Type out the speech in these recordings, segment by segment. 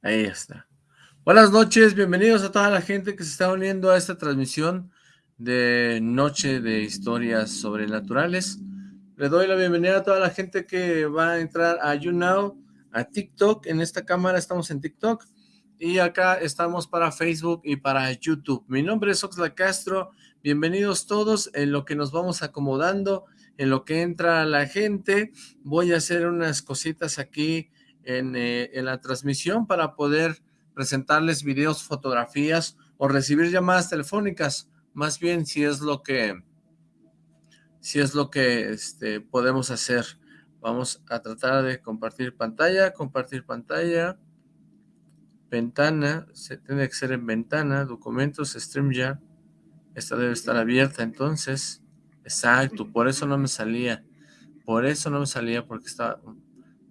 Ahí está. Buenas noches, bienvenidos a toda la gente que se está uniendo a esta transmisión de Noche de Historias Sobrenaturales. Le doy la bienvenida a toda la gente que va a entrar a YouNow, a TikTok. En esta cámara estamos en TikTok y acá estamos para Facebook y para YouTube. Mi nombre es Oxla Castro. Bienvenidos todos en lo que nos vamos acomodando, en lo que entra la gente. Voy a hacer unas cositas aquí eh, en, la transmisión para poder presentarles videos, fotografías o recibir llamadas telefónicas, más bien si es lo que si es lo que este, podemos hacer. Vamos a tratar de compartir pantalla, compartir pantalla, ventana, se tiene que ser en ventana, documentos, StreamYard, esta debe estar abierta entonces, exacto, por eso no me salía, por eso no me salía porque estaba,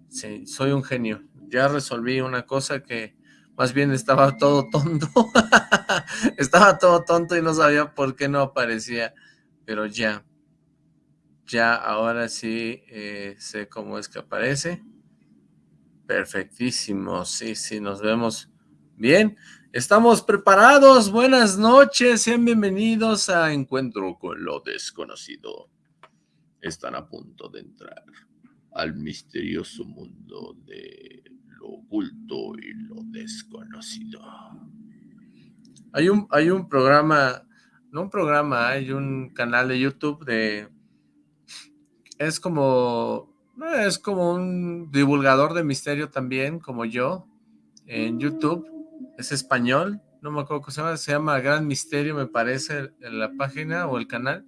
Sí, soy un genio. Ya resolví una cosa que más bien estaba todo tonto. estaba todo tonto y no sabía por qué no aparecía. Pero ya, ya ahora sí eh, sé cómo es que aparece. Perfectísimo, sí, sí, nos vemos bien. Estamos preparados, buenas noches, sean bienvenidos a Encuentro con lo Desconocido. Están a punto de entrar al misterioso mundo de lo oculto y lo desconocido. Hay un, hay un programa, no un programa, hay un canal de YouTube de... Es como... Es como un divulgador de misterio también, como yo, en YouTube. Es español, no me acuerdo cómo se llama, se llama Gran Misterio, me parece, en la página o el canal.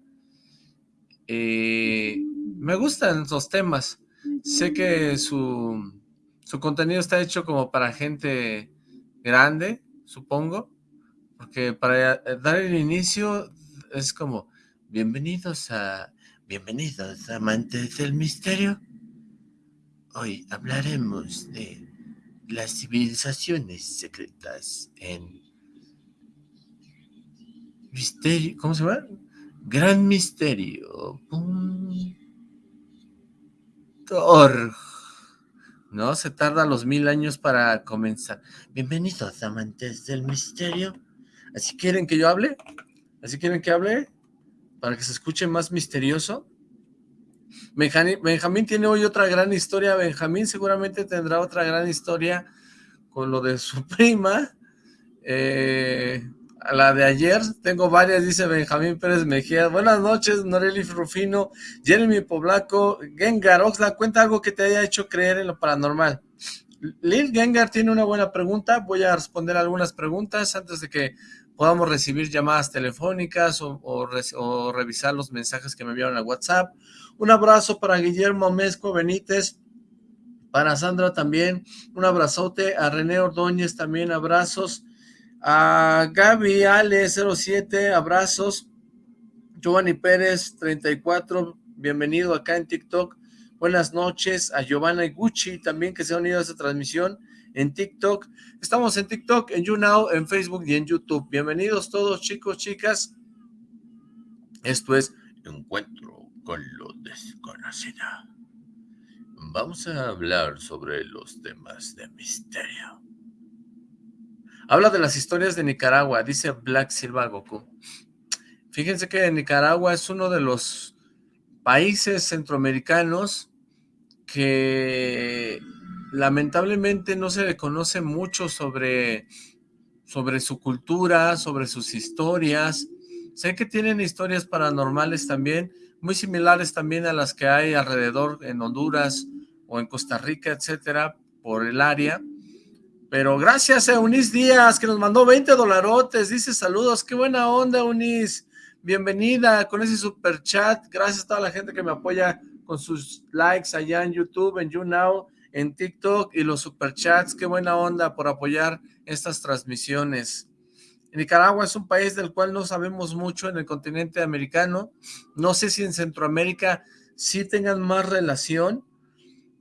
Y me gustan los temas. Sé que su, su contenido está hecho como para gente grande, supongo, porque para dar el inicio es como, bienvenidos a, bienvenidos amantes del misterio. Hoy hablaremos de las civilizaciones secretas en misterio, ¿cómo se llama? Gran misterio. ¿No? Se tarda los mil años para comenzar. Bienvenidos, amantes del misterio. ¿Así quieren que yo hable? ¿Así quieren que hable? Para que se escuche más misterioso. Benjamín, tiene hoy otra gran historia. Benjamín seguramente tendrá otra gran historia con lo de su prima. Eh, la de ayer, tengo varias, dice Benjamín Pérez Mejía. Buenas noches, Noreli Rufino, Jeremy Poblaco, Gengar Oxla, cuenta algo que te haya hecho creer en lo paranormal. Lil Gengar tiene una buena pregunta, voy a responder algunas preguntas antes de que podamos recibir llamadas telefónicas o, revisar los mensajes que me enviaron a WhatsApp. Un abrazo para Guillermo Mezco Benítez, para Sandra también, un abrazote, a René Ordóñez también, abrazos, a Gaby Ale 07, abrazos. Giovanni Pérez 34, bienvenido acá en TikTok. Buenas noches a Giovanna Gucci también que se ha unido a esta transmisión en TikTok. Estamos en TikTok, en YouNow, en Facebook y en YouTube. Bienvenidos todos chicos, chicas. Esto es Encuentro con lo desconocido. Vamos a hablar sobre los temas de misterio. Habla de las historias de Nicaragua, dice Black Silva Goku. Fíjense que Nicaragua es uno de los países centroamericanos que lamentablemente no se le conoce mucho sobre, sobre su cultura, sobre sus historias. Sé que tienen historias paranormales también, muy similares también a las que hay alrededor en Honduras o en Costa Rica, etcétera, por el área. Pero gracias a Eunice Díaz, que nos mandó 20 dolarotes. Dice saludos. Qué buena onda, Eunice. Bienvenida con ese super chat. Gracias a toda la gente que me apoya con sus likes allá en YouTube, en YouNow, en TikTok y los super chats. Qué buena onda por apoyar estas transmisiones. Nicaragua es un país del cual no sabemos mucho en el continente americano. No sé si en Centroamérica sí tengan más relación,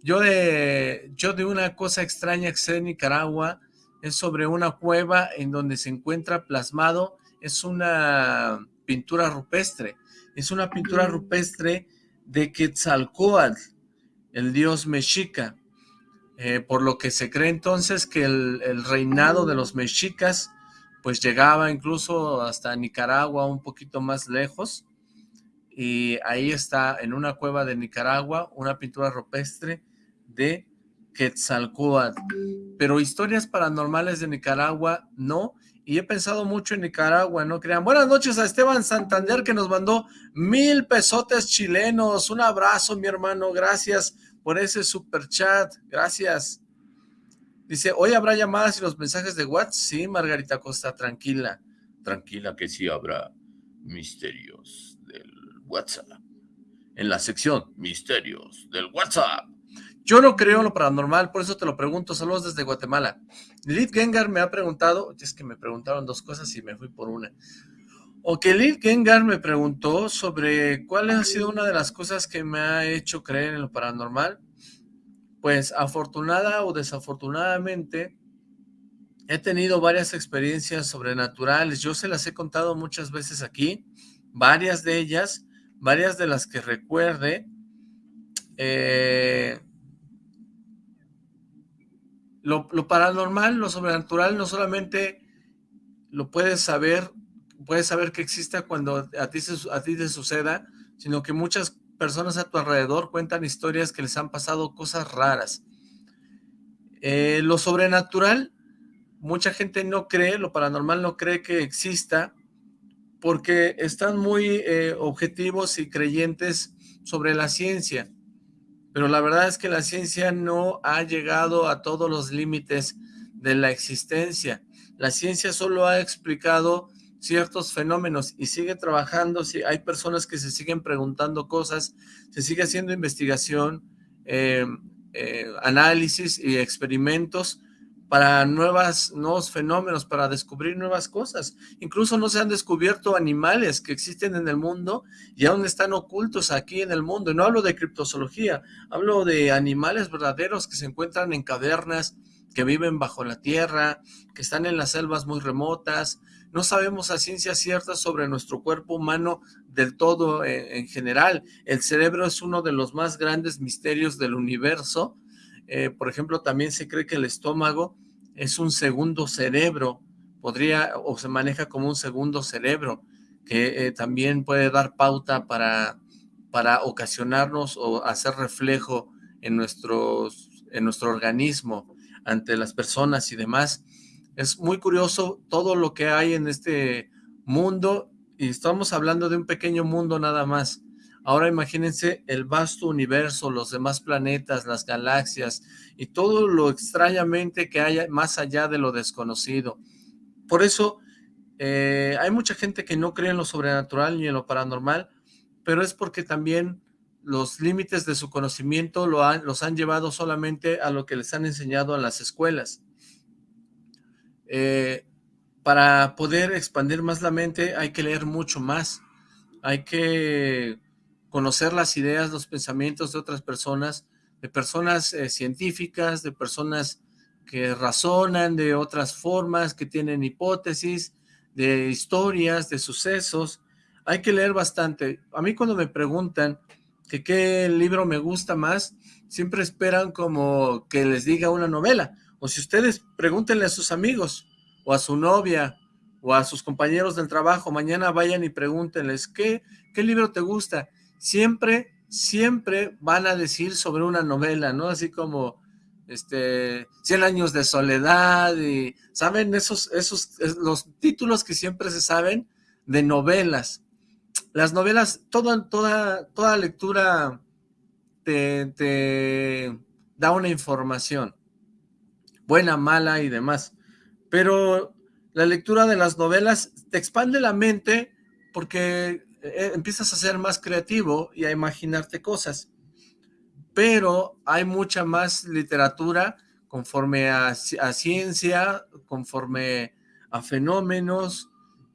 yo de, yo de una cosa extraña que sé en Nicaragua es sobre una cueva en donde se encuentra plasmado, es una pintura rupestre, es una pintura rupestre de Quetzalcóatl, el dios mexica. eh, por lo que se cree entonces que el, reinado de los mexicas pues llegaba incluso hasta Nicaragua, un poquito más lejos, y ahí está en una cueva de Nicaragua una pintura rupestre de Quetzalcóatl, pero historias paranormales de Nicaragua no, y he pensado mucho en Nicaragua, no crean. Buenas noches a Esteban Santander que nos mandó mil pesotes chilenos, un abrazo mi hermano, gracias por ese super chat, gracias. Dice, hoy habrá llamadas y los mensajes de WhatsApp, sí Margarita Costa, tranquila, tranquila que sí habrá misterios del WhatsApp. En la sección misterios del WhatsApp. Yo no creo en lo paranormal, por eso te lo pregunto. Saludos desde Guatemala. Lilith Gengar me ha preguntado, es que me preguntaron dos cosas y me fui por una. O que Lilith Gengar me preguntó sobre cuál ha sido una de las cosas que me ha hecho creer en lo paranormal. Pues afortunada o desafortunadamente he tenido varias experiencias sobrenaturales. Yo se las he contado muchas veces aquí, varias de ellas, varias de las que recuerde. Eh, lo, paranormal, lo sobrenatural, no solamente lo puedes saber, puedes saber que exista cuando a ti, a ti te suceda, sino que muchas personas a tu alrededor cuentan historias que les han pasado cosas raras. Eh, lo sobrenatural, mucha gente no cree, lo paranormal no cree que exista, porque están muy eh, objetivos y creyentes sobre la ciencia pero la verdad es que la ciencia no ha llegado a todos los límites de la existencia. La ciencia solo ha explicado ciertos fenómenos y sigue trabajando, si hay personas que se siguen preguntando cosas, se sigue haciendo investigación, eh, eh, análisis y experimentos para nuevas, nuevos fenómenos, para descubrir nuevas cosas. Incluso no se han descubierto animales que existen en el mundo y aún están ocultos aquí en el mundo. No hablo de criptozoología, hablo de animales verdaderos que se encuentran en cavernas, que viven bajo la tierra, que están en las selvas muy remotas. No sabemos a ciencia cierta sobre nuestro cuerpo humano del todo en, en general. El cerebro es uno de los más grandes misterios del universo, eh, por ejemplo, también se cree que el estómago es un segundo cerebro, podría o se maneja como un segundo cerebro, que eh, también puede dar pauta para, para ocasionarnos o hacer reflejo en, nuestros, en nuestro organismo ante las personas y demás. Es muy curioso todo lo que hay en este mundo y estamos hablando de un pequeño mundo nada más. Ahora imagínense el vasto universo, los demás planetas, las galaxias y todo lo extrañamente que hay más allá de lo desconocido. Por eso eh, hay mucha gente que no cree en lo sobrenatural ni en lo paranormal, pero es porque también los límites de su conocimiento lo han, los han llevado solamente a lo que les han enseñado en las escuelas. Eh, para poder expandir más la mente hay que leer mucho más, hay que conocer las ideas, los pensamientos de otras personas, de personas eh, científicas, de personas que razonan de otras formas, que tienen hipótesis, de historias, de sucesos. Hay que leer bastante. A mí cuando me preguntan que qué libro me gusta más, siempre esperan como que les diga una novela. O si ustedes pregúntenle a sus amigos, o a su novia, o a sus compañeros del trabajo, mañana vayan y pregúntenles, ¿qué, qué libro te gusta? Siempre, siempre van a decir sobre una novela, ¿no? Así como, este, Cien años de soledad y, ¿saben? Esos, esos, los títulos que siempre se saben de novelas. Las novelas, toda, toda, toda lectura te, te da una información, buena, mala y demás, pero la lectura de las novelas te expande la mente porque eh, empiezas a ser más creativo y a imaginarte cosas. Pero hay mucha más literatura conforme a, ciencia, conforme a fenómenos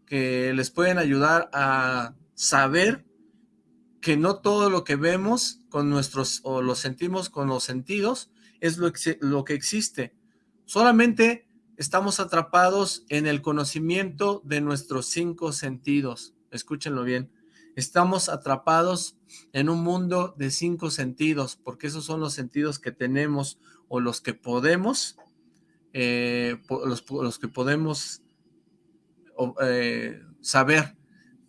que les pueden ayudar a saber que no todo lo que vemos con nuestros, o lo sentimos con los sentidos, es lo que existe. Solamente estamos atrapados en el conocimiento de nuestros cinco sentidos. Escúchenlo bien. Estamos atrapados en un mundo de cinco sentidos, porque esos son los sentidos que tenemos o los que podemos, eh, los, que podemos eh, saber,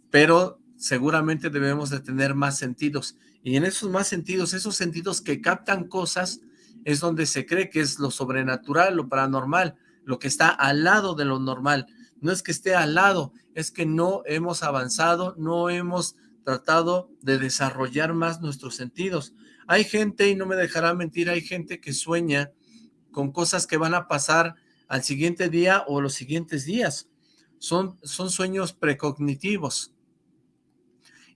pero seguramente debemos de tener más sentidos. Y en esos más sentidos, esos sentidos que captan cosas, es donde se cree que es lo sobrenatural, lo paranormal, lo que está al lado de lo normal. No es que esté al lado, es que no hemos avanzado, no hemos tratado de desarrollar más nuestros sentidos. Hay gente, y no me dejará mentir, hay gente que sueña con cosas que van a pasar al siguiente día o los siguientes días. Son, son sueños precognitivos.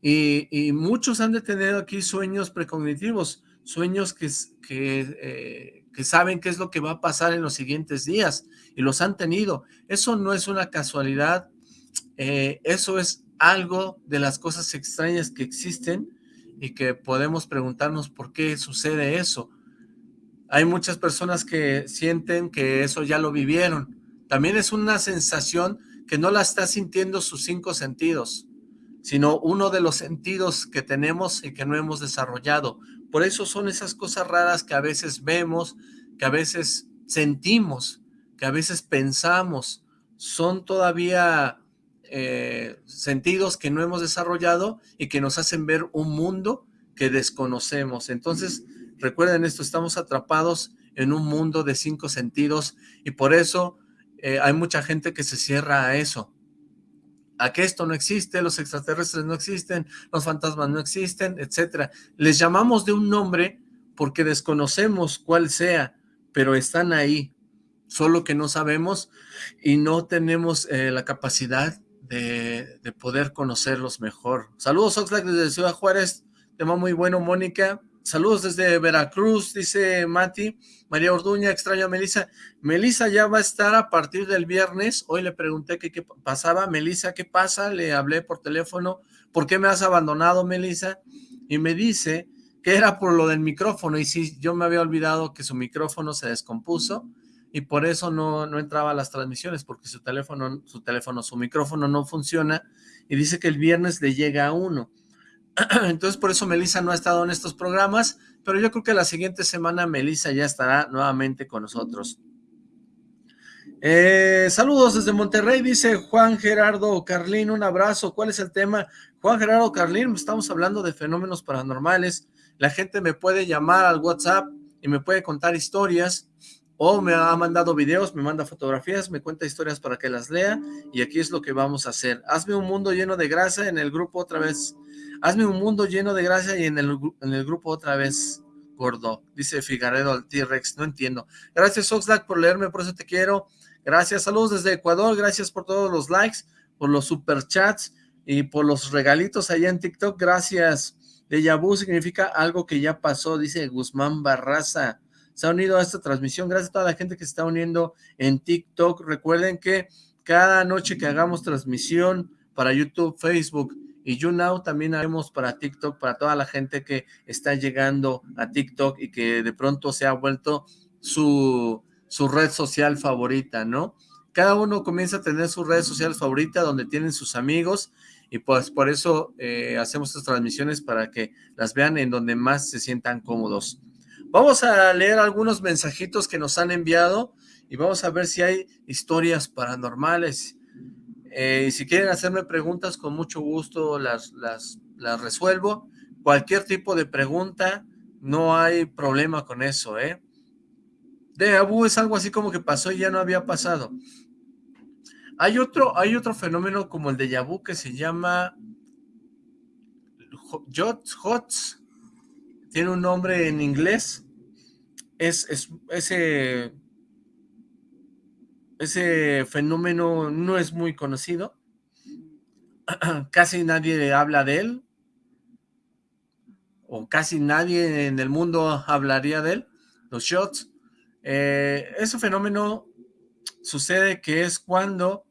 Y, muchos han de tener aquí sueños precognitivos, sueños que, que, eh, que saben qué es lo que va a pasar en los siguientes días, y los han tenido. Eso no es una casualidad, eh, eso es algo de las cosas extrañas que existen y que podemos preguntarnos por qué sucede eso. Hay muchas personas que sienten que eso ya lo vivieron. También es una sensación que no la está sintiendo sus cinco sentidos, sino uno de los sentidos que tenemos y que no hemos desarrollado. Por eso son esas cosas raras que a veces vemos, que a veces sentimos, que a veces pensamos. Son todavía eh, sentidos que no hemos desarrollado y que nos hacen ver un mundo que desconocemos. Entonces, recuerden esto, estamos atrapados en un mundo de cinco sentidos y por eso eh, hay mucha gente que se cierra a eso, a que esto no existe, los extraterrestres no existen, los fantasmas no existen, etcétera. Les llamamos de un nombre porque desconocemos cuál sea, pero están ahí, solo que no sabemos y no tenemos eh, la capacidad de, poder conocerlos mejor. Saludos Oxlack desde Ciudad Juárez, tema muy bueno Mónica. Saludos desde Veracruz, dice Mati. María Orduña, extraño a Melisa. Melisa ya va a estar a partir del viernes. Hoy le pregunté qué, qué pasaba. Melisa, ¿qué pasa? Le hablé por teléfono. ¿Por qué me has abandonado, Melisa? Y me dice que era por lo del micrófono. Y sí, yo me había olvidado que su micrófono se descompuso y por eso no, no entraba a las transmisiones, porque su teléfono, su teléfono, su micrófono no funciona, y dice que el viernes le llega a uno. Entonces por eso Melissa no ha estado en estos programas, pero yo creo que la siguiente semana Melissa ya estará nuevamente con nosotros. Eh, saludos desde Monterrey, dice Juan Gerardo Carlín, un abrazo. ¿Cuál es el tema? Juan Gerardo Carlín, estamos hablando de fenómenos paranormales. La gente me puede llamar al WhatsApp y me puede contar historias o me ha mandado videos, me manda fotografías, me cuenta historias para que las lea, y aquí es lo que vamos a hacer. Hazme un mundo lleno de gracia en el grupo otra vez. Hazme un mundo lleno de gracia y en el, en el grupo otra vez, gordo. Dice Figaredo al T-Rex, no entiendo. Gracias Oxlack por leerme, por eso te quiero. Gracias, saludos desde Ecuador, gracias por todos los likes, por los superchats y por los regalitos allá en TikTok, gracias. De Yabu significa algo que ya pasó, dice Guzmán Barraza se ha unido a esta transmisión. Gracias a toda la gente que se está uniendo en TikTok. Recuerden que cada noche que hagamos transmisión para YouTube, Facebook y YouNow, también haremos para TikTok, para toda la gente que está llegando a TikTok y que de pronto se ha vuelto su, su red social favorita, ¿no? Cada uno comienza a tener su red social favorita donde tienen sus amigos y pues por eso eh, hacemos estas transmisiones para que las vean en donde más se sientan cómodos. Vamos a leer algunos mensajitos que nos han enviado y vamos a ver si hay historias paranormales. Eh, y si quieren hacerme preguntas, con mucho gusto las, las, las resuelvo. Cualquier tipo de pregunta, no hay problema con eso, ¿eh? De Abu es algo así como que pasó y ya no había pasado. Hay otro, hay otro fenómeno como el de Yabu que se llama Jots, Hots, tiene un nombre en inglés, es, ese, fenómeno no es muy conocido, casi nadie habla de él, o casi nadie en el mundo hablaría de él, los shots. Eh, ese fenómeno sucede que es cuando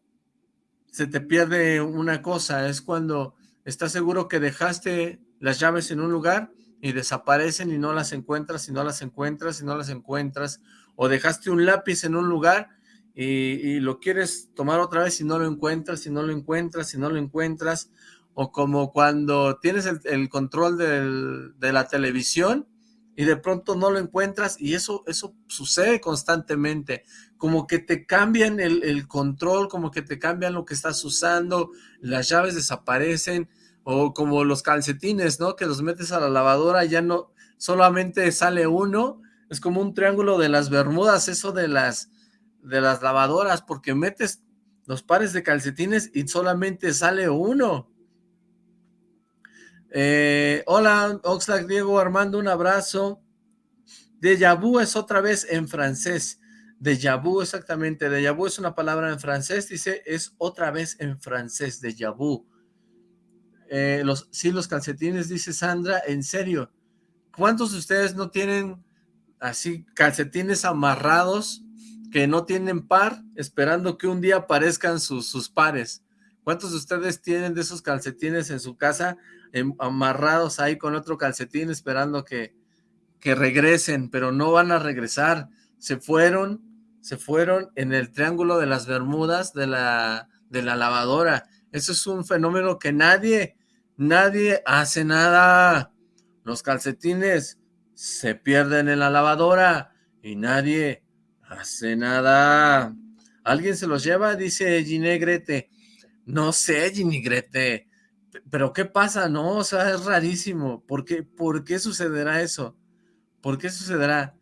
se te pierde una cosa, es cuando estás seguro que dejaste las llaves en un lugar y desaparecen y no las encuentras, y no las encuentras, y no las encuentras, o dejaste un lápiz en un lugar y, lo quieres tomar otra vez y no lo encuentras, y no lo encuentras, y no lo encuentras, o como cuando tienes el, control de la televisión y de pronto no lo encuentras y eso, eso sucede constantemente, como que te cambian el, el control, como que te cambian lo que estás usando, las llaves desaparecen, o como los calcetines, ¿no? Que los metes a la lavadora, ya no, solamente sale uno, es como un triángulo de las bermudas, eso de las, de las lavadoras, porque metes los pares de calcetines y solamente sale uno. Eh, hola, Oxlack Diego Armando, un abrazo. Déjà vu es otra vez en francés. Déjà vu, exactamente. Déjà vu es una palabra en francés, dice, es otra vez en francés, déjà vu. Eh, los, sí, los calcetines, dice Sandra, en serio. ¿Cuántos de ustedes no tienen así calcetines amarrados que no tienen par, esperando que un día aparezcan sus, sus pares? ¿Cuántos de ustedes tienen de esos calcetines en su casa em, amarrados ahí con otro calcetín esperando que, que regresen, pero no van a regresar? Se fueron, se fueron en el triángulo de las Bermudas de la, de la lavadora. Eso es un fenómeno que nadie, nadie hace nada. Los calcetines se pierden en la lavadora y nadie hace nada. ¿Alguien se los lleva? Dice Ginegrete. No sé, Ginigrete, pero ¿qué pasa? No, o sea, es rarísimo. ¿Por qué, ¿Por qué sucederá eso? ¿Por qué sucederá?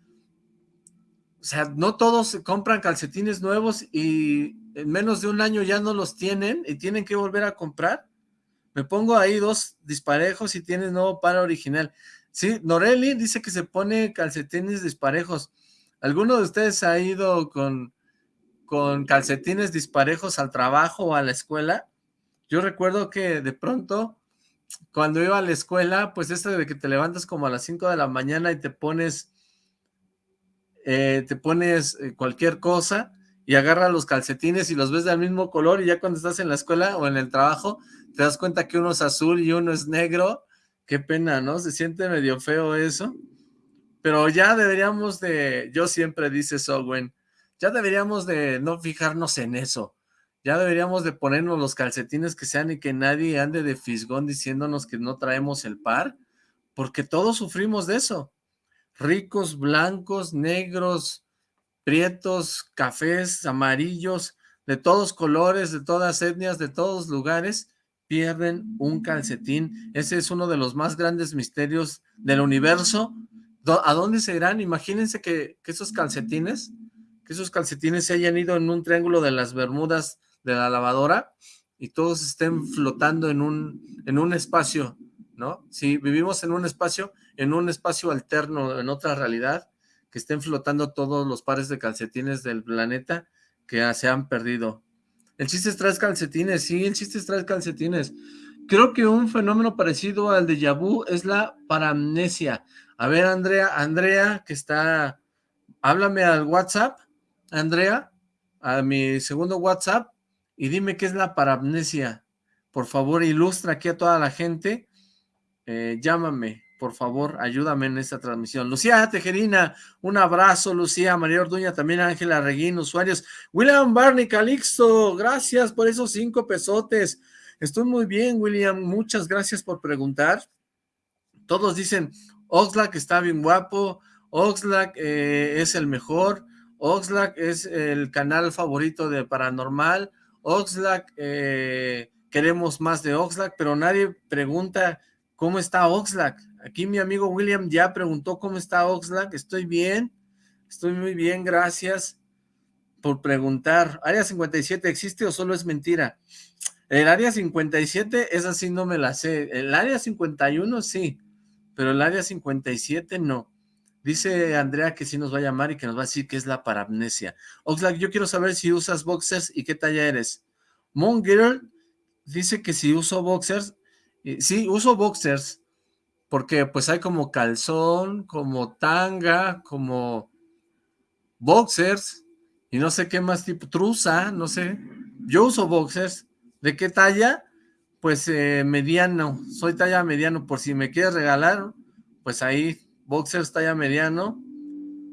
O sea, no todos compran calcetines nuevos y en menos de un año ya no los tienen y tienen que volver a comprar. Me pongo ahí dos disparejos y tienes nuevo par original. Sí, Noreli dice que se pone calcetines disparejos. ¿Alguno de ustedes ha ido con con calcetines disparejos al trabajo o a la escuela, yo recuerdo que de pronto, cuando iba a la escuela, pues esto de que te levantas como a las 5 de la mañana y te pones, eh, te pones eh, cualquier cosa y agarras los calcetines y los ves del mismo color y ya cuando estás en la escuela o en el trabajo, te das cuenta que uno es azul y uno es negro, qué pena, ¿no? Se siente medio feo eso, pero ya deberíamos de, yo siempre dice Owen, ya deberíamos de no fijarnos en eso. Ya deberíamos de ponernos los calcetines que sean y que nadie ande de fisgón diciéndonos que no traemos el par, porque todos sufrimos de eso. Ricos, blancos, negros, prietos, cafés, amarillos, de todos colores, de todas etnias, de todos lugares, pierden un calcetín. Ese es uno de los más grandes misterios del universo. ¿A dónde se irán? Imagínense que, esos calcetines que esos calcetines se hayan ido en un triángulo de las bermudas de la lavadora y todos estén flotando en un, en un espacio, ¿no? Si vivimos en un espacio, en un espacio alterno, en otra realidad, que estén flotando todos los pares de calcetines del planeta que se han perdido. El chiste es traer calcetines, sí, el chiste es traer calcetines. Creo que un fenómeno parecido al de vu es la paramnesia. A ver, Andrea, Andrea, que está, háblame al WhatsApp Andrea, a mi segundo WhatsApp y dime qué es la parapnesia. Por favor, ilustra aquí a toda la gente. Eh, llámame, por favor, ayúdame en esta transmisión. Lucía Tejerina, un abrazo, Lucía, María Orduña, también Ángela Reguín, usuarios. William Barney Calixto, gracias por esos cinco pesotes. Estoy muy bien, William, muchas gracias por preguntar. Todos dicen, Oxlack está bien guapo, Oxlack eh, es el mejor, Oxlack es el canal favorito de Paranormal, Oxlack, eh, queremos más de Oxlack, pero nadie pregunta cómo está Oxlack. Aquí mi amigo William ya preguntó cómo está Oxlack, estoy bien, estoy muy bien, gracias por preguntar. ¿Área 57 existe o solo es mentira? El área 57, esa sí no me la sé. El área 51 sí, pero el área 57 no. Dice Andrea que sí nos va a llamar y que nos va a decir qué es la parapnesia. Oxlack, yo quiero saber si usas boxers y qué talla eres. Girl dice que si uso boxers, sí, uso boxers, porque pues hay como calzón, como tanga, como boxers, y no sé qué más tipo, truza, no sé. Yo uso boxers. ¿De qué talla? Pues eh, mediano, soy talla mediano, por si me quieres regalar, pues ahí boxers talla mediano,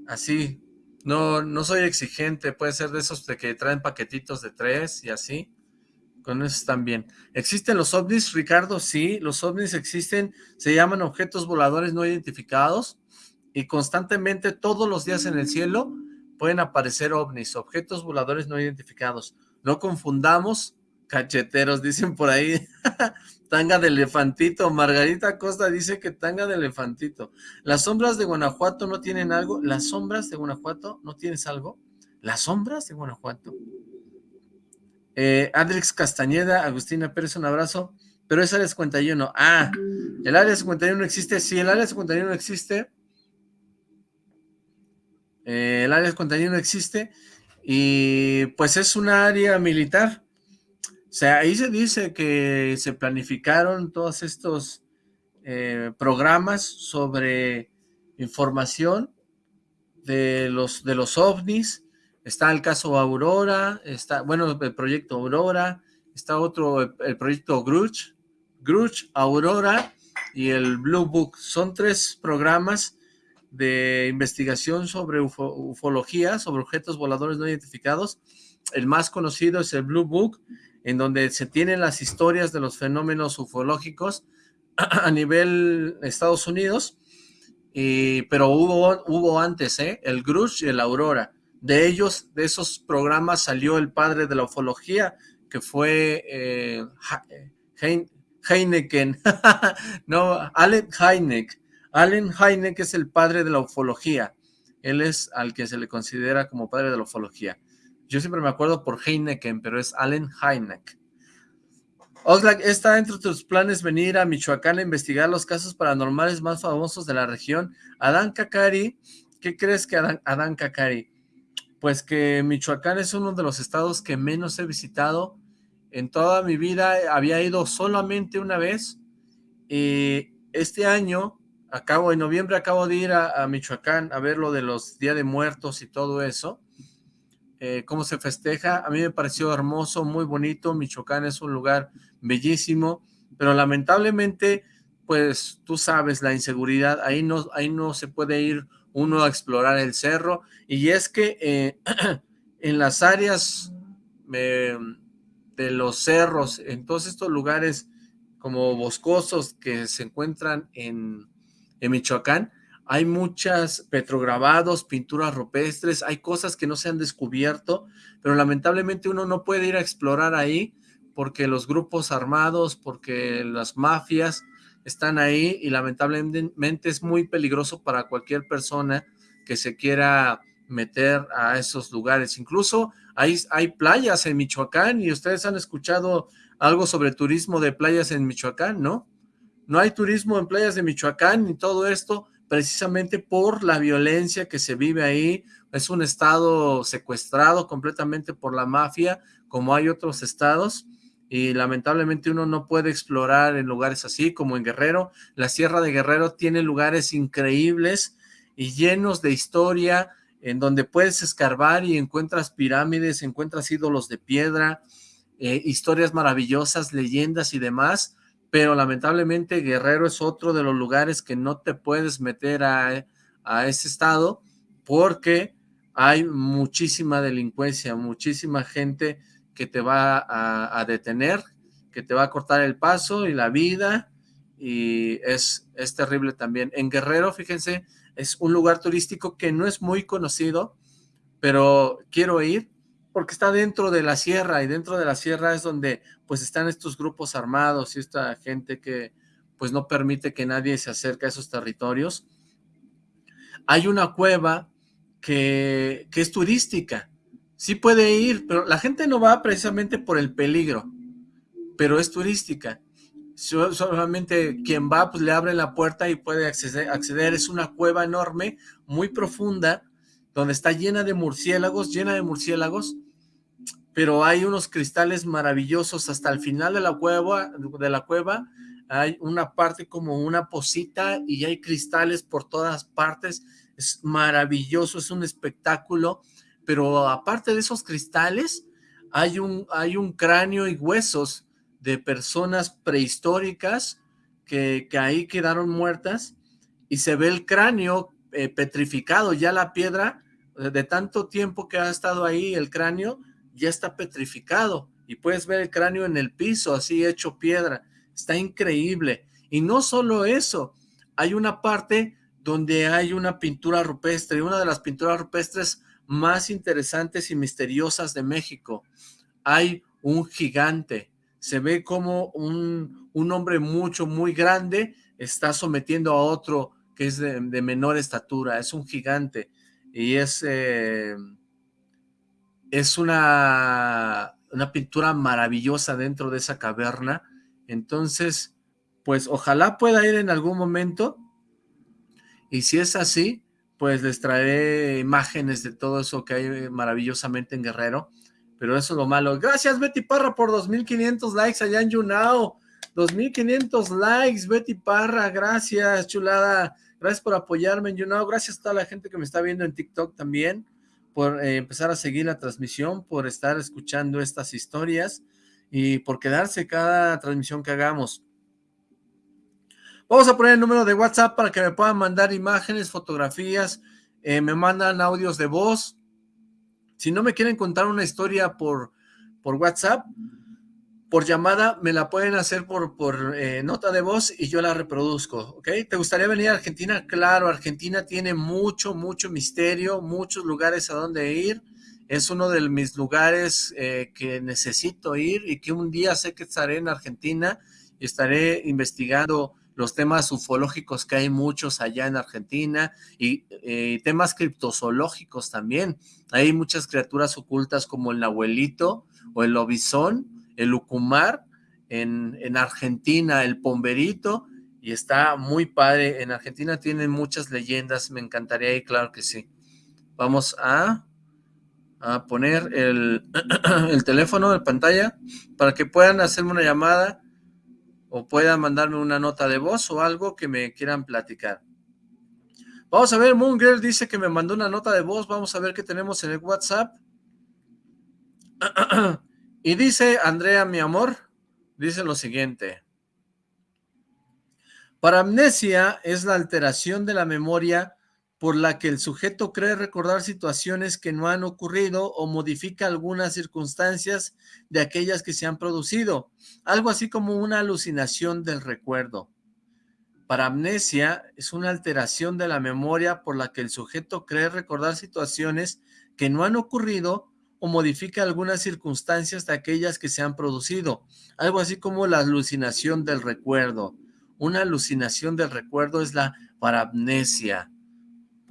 así, no, no soy exigente, puede ser de esos de que traen paquetitos de tres y así, con eso están bien. ¿Existen los ovnis, Ricardo? Sí, los ovnis existen, se llaman objetos voladores no identificados, y constantemente todos los días en el cielo pueden aparecer ovnis, objetos voladores no identificados. No confundamos cacheteros, dicen por ahí. tanga de elefantito. Margarita Costa dice que tanga de elefantito. ¿Las sombras de Guanajuato no tienen algo? ¿Las sombras de Guanajuato no tienes algo? ¿Las sombras de Guanajuato? Eh, Adrix Castañeda, Agustina Pérez, un abrazo. Pero es área 51. Ah, el área 51 existe. Sí, el área 51 existe. Eh, el área 51 existe. Y pues es un área militar. O sea, ahí se dice que se planificaron todos estos eh, programas sobre información de los, de los ovnis. Está el caso Aurora, está, bueno, el proyecto Aurora, está otro, el, proyecto Gruch, Gruch, Aurora y el Blue Book. Son tres programas de investigación sobre ufología, sobre objetos voladores no identificados. El más conocido es el Blue Book, en donde se tienen las historias de los fenómenos ufológicos a nivel Estados Unidos, pero hubo, hubo antes, ¿eh? el Grush y el Aurora. De ellos, de esos programas salió el padre de la ufología, que fue eh, Heineken, no, Allen Heineck. Allen Heineck es el padre de la ufología. Él es al que se le considera como padre de la ufología. Yo siempre me acuerdo por Heineken, pero es Allen Heineck. Oxlack, ¿está entre tus planes venir a Michoacán a investigar los casos paranormales más famosos de la región? Adán Kakari, ¿qué crees que Adán Kakari? Pues que Michoacán es uno de los estados que menos he visitado. En toda mi vida había ido solamente una vez. Y este año, acabo, en noviembre acabo de ir a, a Michoacán a ver lo de los Día de Muertos y todo eso. Eh, cómo se festeja. A mí me pareció hermoso, muy bonito. Michoacán es un lugar bellísimo, pero lamentablemente, pues tú sabes, la inseguridad, ahí no, ahí no se puede ir uno a explorar el cerro. Y es que eh, en las áreas eh, de los cerros, en todos estos lugares como boscosos que se encuentran en, en Michoacán, hay muchas petrograbados, pinturas rupestres, hay cosas que no se han descubierto, pero lamentablemente uno no puede ir a explorar ahí porque los grupos armados, porque las mafias están ahí y lamentablemente es muy peligroso para cualquier persona que se quiera meter a esos lugares. Incluso hay, hay playas en Michoacán y ustedes han escuchado algo sobre turismo de playas en Michoacán, ¿no? No hay turismo en playas de Michoacán y todo esto precisamente por la violencia que se vive ahí. Es un estado secuestrado completamente por la mafia, como hay otros estados, y lamentablemente uno no puede explorar en lugares así, como en Guerrero. La Sierra de Guerrero tiene lugares increíbles y llenos de historia, en donde puedes escarbar y encuentras pirámides, encuentras ídolos de piedra, eh, historias maravillosas, leyendas y demás, pero lamentablemente Guerrero es otro de los lugares que no te puedes meter a, ese estado porque hay muchísima delincuencia, muchísima gente que te va a, detener, que te va a cortar el paso y la vida, y es, es terrible también. En Guerrero, fíjense, es un lugar turístico que no es muy conocido, pero quiero ir porque está dentro de la sierra y dentro de la sierra es donde pues están estos grupos armados y esta gente que pues no permite que nadie se acerque a esos territorios. Hay una cueva que, que es turística, sí puede ir, pero la gente no va precisamente por el peligro, pero es turística. Solamente quien va pues le abre la puerta y puede acceder, acceder. es una cueva enorme, muy profunda, donde está llena de murciélagos, llena de murciélagos, pero hay unos cristales maravillosos hasta el final de la cueva, de la cueva hay una parte como una posita y hay cristales por todas partes, es maravilloso, es un espectáculo, pero aparte de esos cristales, hay un, hay un cráneo y huesos de personas prehistóricas que, que ahí quedaron muertas y se ve el cráneo eh, petrificado, ya la piedra, de tanto tiempo que ha estado ahí el cráneo, ya está petrificado y puedes ver el cráneo en el piso, así hecho piedra. Está increíble. Y no solo eso, hay una parte donde hay una pintura rupestre, una de las pinturas rupestres más interesantes y misteriosas de México. Hay un gigante, se ve como un, un hombre mucho, muy grande, está sometiendo a otro que es de, menor estatura, es un gigante, y es, eh, es una, una pintura maravillosa dentro de esa caverna, entonces, pues ojalá pueda ir en algún momento, y si es así, pues les traeré imágenes de todo eso que hay maravillosamente en Guerrero, pero eso es lo malo. Gracias Betty Parra por 2.500 likes allá en Yunao, 2.500 likes Betty Parra, gracias chulada, gracias por apoyarme en Yunao, gracias a toda la gente que me está viendo en TikTok también, por eh, empezar a seguir la transmisión, por estar escuchando estas historias, y por quedarse cada transmisión que hagamos. Vamos a poner el número de WhatsApp para que me puedan mandar imágenes, fotografías, eh, me mandan audios de voz. Si no me quieren contar una historia por, por WhatsApp, por llamada, me la pueden hacer por, por eh, nota de voz y yo la reproduzco, ¿ok? ¿Te gustaría venir a Argentina? Claro, Argentina tiene mucho, mucho misterio, muchos lugares a donde ir es uno de mis lugares eh, que necesito ir y que un día sé que estaré en Argentina y estaré investigando los temas ufológicos que hay muchos allá en Argentina y eh, temas criptozoológicos también. Hay muchas criaturas ocultas como el nahuelito o el lobizón, el ucumar en, en Argentina, el pomberito y está muy padre. En Argentina tienen muchas leyendas, me encantaría ir, claro que sí. Vamos a a poner el, el teléfono de pantalla para que puedan hacerme una llamada o puedan mandarme una nota de voz o algo que me quieran platicar. Vamos a ver, Moon Girl dice que me mandó una nota de voz, vamos a ver qué tenemos en el WhatsApp. y dice, Andrea, mi amor, dice lo siguiente. Paramnesia es la alteración de la memoria por la que el sujeto cree recordar situaciones que no han ocurrido o modifica algunas circunstancias de aquellas que se han producido, algo así como una alucinación del recuerdo. Paramnesia es una alteración de la memoria por la que el sujeto cree recordar situaciones que no han ocurrido o modifica algunas circunstancias de aquellas que se han producido, algo así como la alucinación del recuerdo. Una alucinación del recuerdo es la paramnesia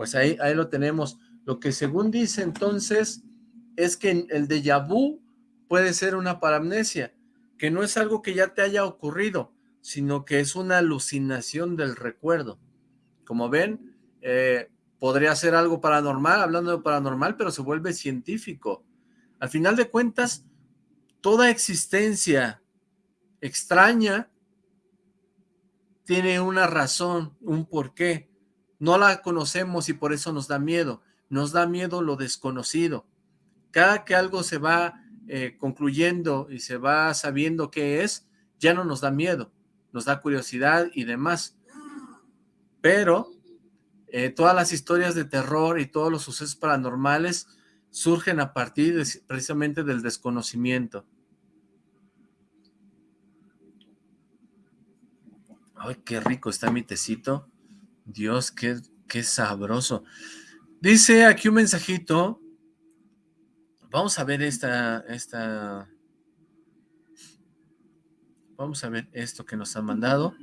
pues ahí, ahí lo tenemos. Lo que según dice entonces es que el déjà vu puede ser una paramnesia, que no es algo que ya te haya ocurrido, sino que es una alucinación del recuerdo. Como ven, eh, podría ser algo paranormal, hablando de paranormal, pero se vuelve científico. Al final de cuentas, toda existencia extraña tiene una razón, un porqué. No la conocemos y por eso nos da miedo. Nos da miedo lo desconocido. Cada que algo se va eh, concluyendo y se va sabiendo qué es, ya no nos da miedo, nos da curiosidad y demás. Pero eh, todas las historias de terror y todos los sucesos paranormales surgen a partir precisamente del desconocimiento. Ay, qué rico está mi tecito. Dios, qué, qué sabroso. Dice aquí un mensajito. Vamos a ver esta, esta... Vamos a ver esto que nos han mandado.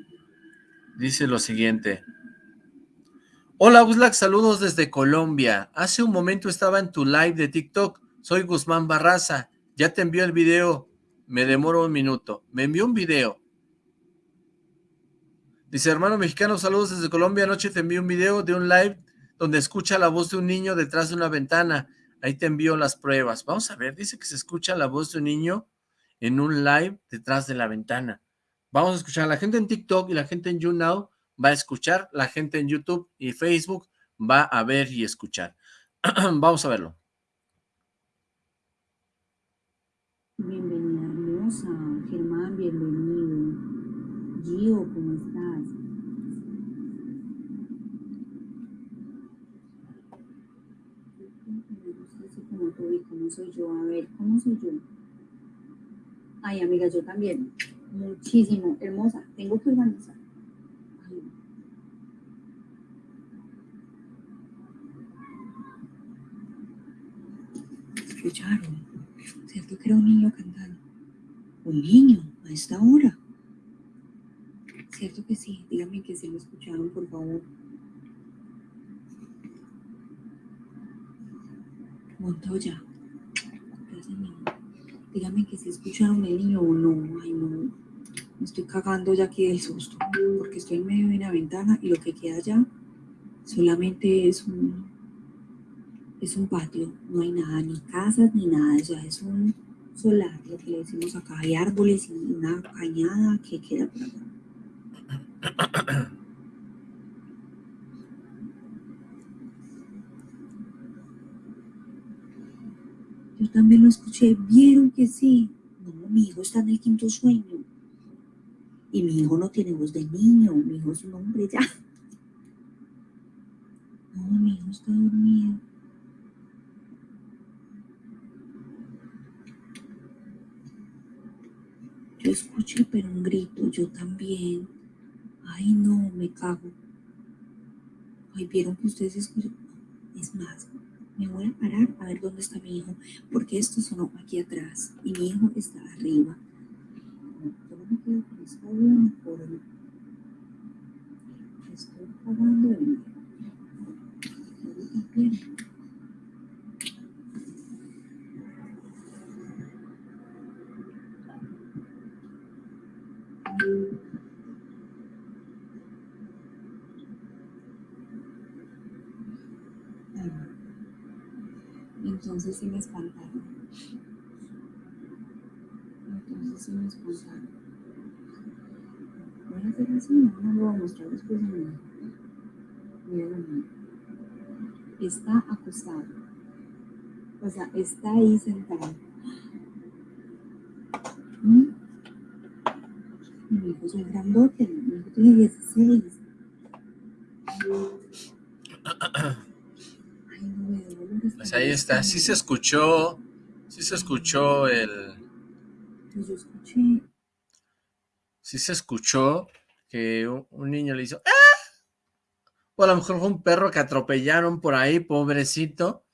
Dice lo siguiente. Hola Uslac, saludos desde Colombia. Hace un momento estaba en tu live de TikTok. Soy Guzmán Barraza. Ya te envió el video. Me demoro un minuto. Me envió un video. Dice, hermano mexicano, saludos desde Colombia. Anoche te envío un video de un live donde escucha la voz de un niño detrás de una ventana. Ahí te envío las pruebas. Vamos a ver, dice que se escucha la voz de un niño en un live detrás de la ventana. Vamos a escuchar. La gente en TikTok y la gente en YouNow va a escuchar. La gente en YouTube y Facebook va a ver y escuchar. Vamos a verlo. Soy yo? A ver, ¿cómo soy yo? Ay, amiga, yo también. Muchísimo. Hermosa. Tengo que organizar. Escucharon. ¿Cierto que era un niño cantando? Un niño, a esta hora. ¿Cierto que sí? Díganme que se lo escucharon, por favor. Montoya, Díganme que si escucharon el niño o no. Ay, no. Me estoy cagando ya aquí del susto. Porque estoy en medio de una ventana y lo que queda allá solamente es un, es un patio. No hay nada, ni casas, ni nada. Sea, es un solar, lo que le decimos acá. Hay árboles y una cañada que queda por acá. También lo escuché, vieron que sí. No, mi hijo está en el quinto sueño. Y mi hijo no tiene voz de niño, mi hijo es un hombre ya. No, mi hijo está dormido. Yo escuché, pero un grito, yo también. Ay, no, me cago. Ay, vieron que ustedes escuchan. Es más, me voy a parar a ver dónde está mi hijo, porque esto sonó aquí atrás y mi hijo está arriba. Yo. Estoy pagando el Entonces sí me. Entonces sí me. Voy a hacer así, no, no lo voy a mostrar después de mí. Está acostado. O sea, está ahí sentado. ¿Mm? Mi hijo es un grandote, mi hijo tiene 16. Ahí está, sí se escuchó, sí se escuchó el... Sí se escuchó que un, niño le hizo... ¡Ah! O a lo mejor fue un perro que atropellaron por ahí, pobrecito.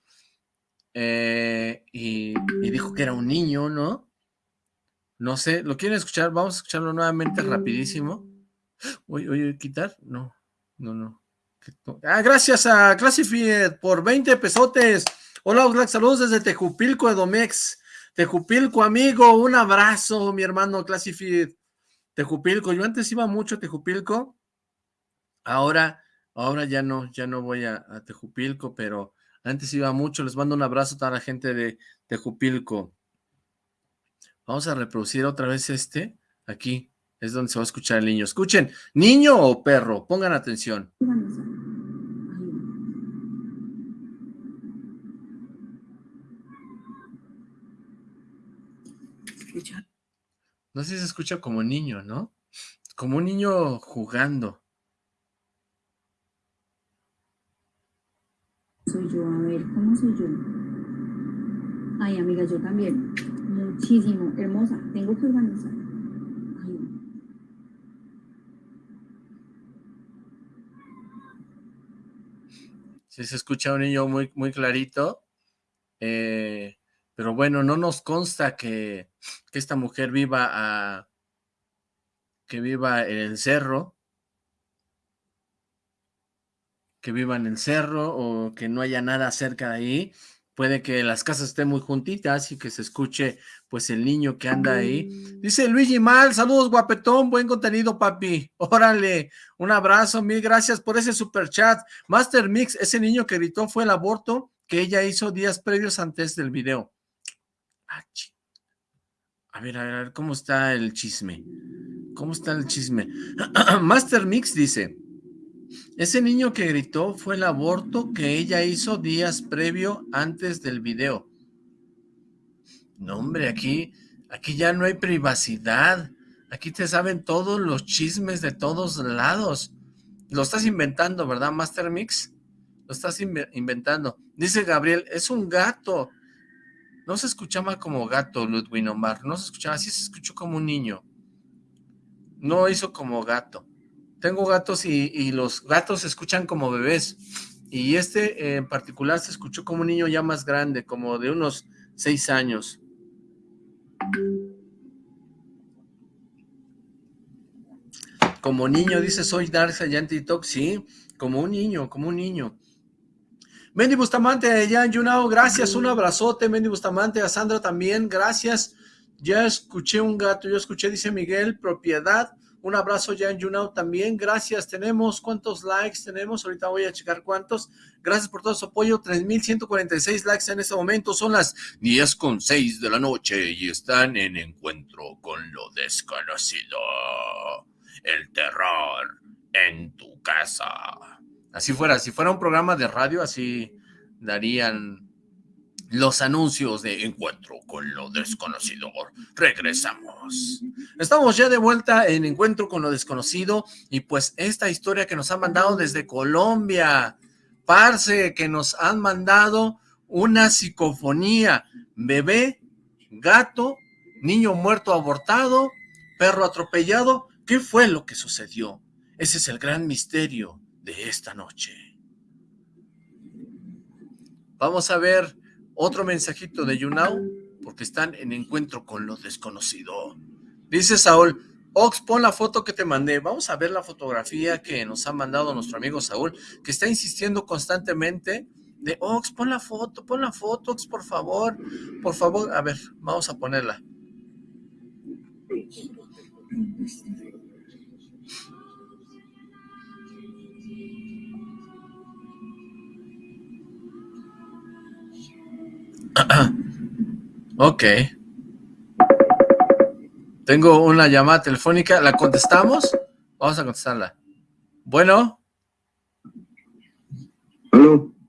Eh, y, y, dijo que era un niño, ¿no? No sé, ¿lo quieren escuchar? Vamos a escucharlo nuevamente rapidísimo. Uy, uy, ¿quitar? No, no, no. Ah, gracias a Classified por 20 pesotes. Hola, Oxlack, saludos desde Tejupilco, Edomex. Tejupilco, amigo, un abrazo, mi hermano Classified. Tejupilco, yo antes iba mucho a Tejupilco. Ahora, ahora ya no, ya no voy a, a Tejupilco, pero antes iba mucho. Les mando un abrazo a toda la gente de Tejupilco. Vamos a reproducir otra vez este, aquí. Es donde se va a escuchar el niño. Escuchen, niño o perro, pongan atención. No sé si se escucha como niño, ¿no? Como un niño jugando. Soy yo, a ver, ¿cómo soy yo? Ay, amiga, yo también. Muchísimo, hermosa. Tengo que organizar. Sí se escucha un niño muy, muy clarito. Eh, pero bueno, no nos consta que, que esta mujer viva a, que viva en el cerro, que viva en el cerro o que no haya nada cerca de ahí. Puede que las casas estén muy juntitas y que se escuche pues el niño que anda ahí. Dice Luigi Mal, saludos guapetón, buen contenido papi. Órale, un abrazo, mil gracias por ese super chat. Master Mix, ese niño que gritó fue el aborto que ella hizo días previos antes del video. Ah, a ver, a ver, a ver, ¿cómo está el chisme? ¿Cómo está el chisme? Master Mix dice, ese niño que gritó fue el aborto que ella hizo días previo antes del video. No, hombre, aquí, aquí ya no hay privacidad. Aquí te saben todos los chismes de todos lados. Lo estás inventando, ¿verdad, Master Mix? Lo estás inventando. Dice Gabriel, es un gato. No se escuchaba como gato, Ludwig Omar. No se escuchaba, así se escuchó como un niño. No hizo como gato. Tengo gatos y, los gatos se escuchan como bebés. Y este en particular se escuchó como un niño ya más grande, como de unos seis años. Como niño, dice, soy allá en TikTok, sí, como un niño, como un niño. Mendy Bustamante, en Yunao, gracias, un abrazote, Mendy Bustamante, a Sandra también, gracias. Ya escuché un gato, yo escuché, dice Miguel, propiedad, un abrazo ya en Yunao también, gracias, tenemos, ¿cuántos likes tenemos? Ahorita voy a checar cuántos, gracias por todo su apoyo, 3.146 likes en este momento, son las 10 con 6 de la noche y están en encuentro con lo desconocido el terror en tu casa. Así fuera, si fuera un programa de radio, así darían los anuncios de encuentro con lo desconocido. Regresamos. Estamos ya de vuelta en encuentro con lo desconocido y pues esta historia que nos han mandado desde Colombia, parce, que nos han mandado una psicofonía, bebé, gato, niño muerto abortado, perro atropellado ¿Qué fue lo que sucedió? Ese es el gran misterio de esta noche. Vamos a ver otro mensajito de YouNow, porque están en encuentro con lo desconocido. Dice Saúl, Ox, pon la foto que te mandé. Vamos a ver la fotografía que nos ha mandado nuestro amigo Saúl, que está insistiendo constantemente de, Ox, pon la foto, pon la foto, Ox, por favor. Por favor, a ver, vamos a ponerla. ok. Tengo una llamada telefónica. ¿La contestamos? Vamos a contestarla. Bueno.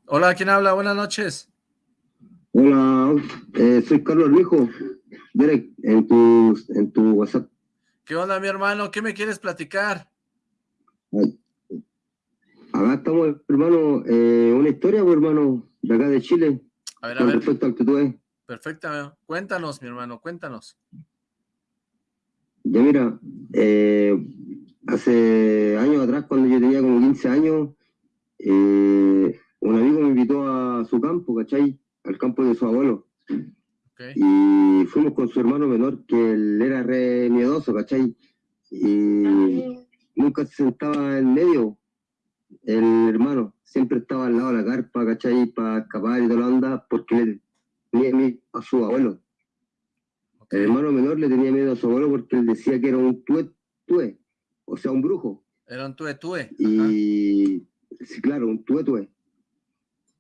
Hola, ¿quién habla? Buenas noches. Hola, eh, soy Carlos Rijo. en tu, en tu WhatsApp. ¿Qué onda, mi hermano? ¿Qué me quieres platicar? Acá estamos, hermano, eh, una historia, pues, hermano, de acá de Chile. A ver, a ver. Perfecto, Perfecto, cuéntanos, mi hermano, cuéntanos. Ya mira, eh, hace años atrás, cuando yo tenía como 15 años, eh, un amigo me invitó a su campo, ¿cachai? Al campo de su abuelo. Y fuimos con su hermano menor, que él era re miedoso, ¿cachai? Y nunca se sentaba en medio, el hermano siempre estaba al lado de la carpa, ¿cachai? Para escapar y toda la onda, porque le tenía miedo a su abuelo. El hermano menor le tenía miedo a su abuelo porque él decía que era un tue, tue o sea, un brujo. Era un tue, tue. Y, sí, claro, un tue, tue.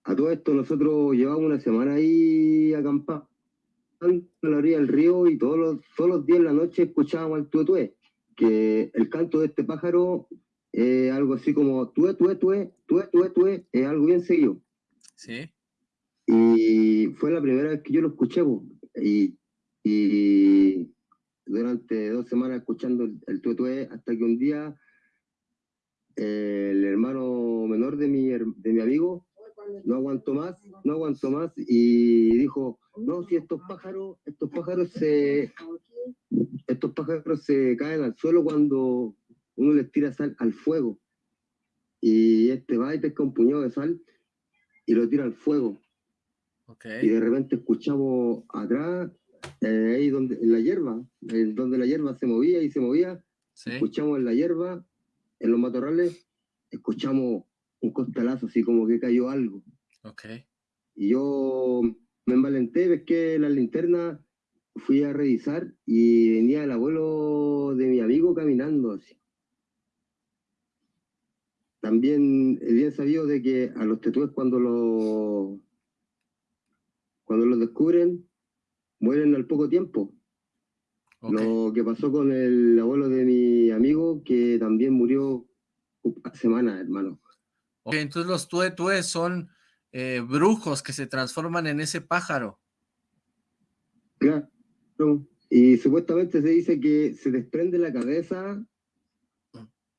A todo esto nosotros llevamos una semana ahí acampando a la orilla del río y todos los, todos los días en la noche escuchábamos al tue, tue, que el canto de este pájaro eh, algo así como tué, tué, tué, tué, tué, tué, es algo bien seguido. Sí. Y fue la primera vez que yo lo escuché, y, y, durante dos semanas escuchando el, el tué, tué, hasta que un día el hermano menor de mi, de mi amigo no aguantó más, no aguantó más y dijo, no, si estos pájaros, estos pájaros se, estos pájaros se caen al suelo cuando uno les tira sal al fuego. Y este va y pesca un puñado de sal y lo tira al fuego. Y de repente escuchamos atrás, eh, ahí donde, en la hierba, donde la hierba se movía y se movía, escuchamos en la hierba, en los matorrales, escuchamos un costalazo, así como que cayó algo. Y yo me envalenté, ves que la linterna fui a revisar y venía el abuelo de mi amigo caminando así también es bien sabido de que a los tetúes cuando los cuando los descubren mueren al poco tiempo. Lo que pasó con el abuelo de mi amigo que también murió semana, hermano. Ok, entonces los tuetues son eh, brujos que se transforman en ese pájaro. Claro. Y supuestamente se dice que se desprende la cabeza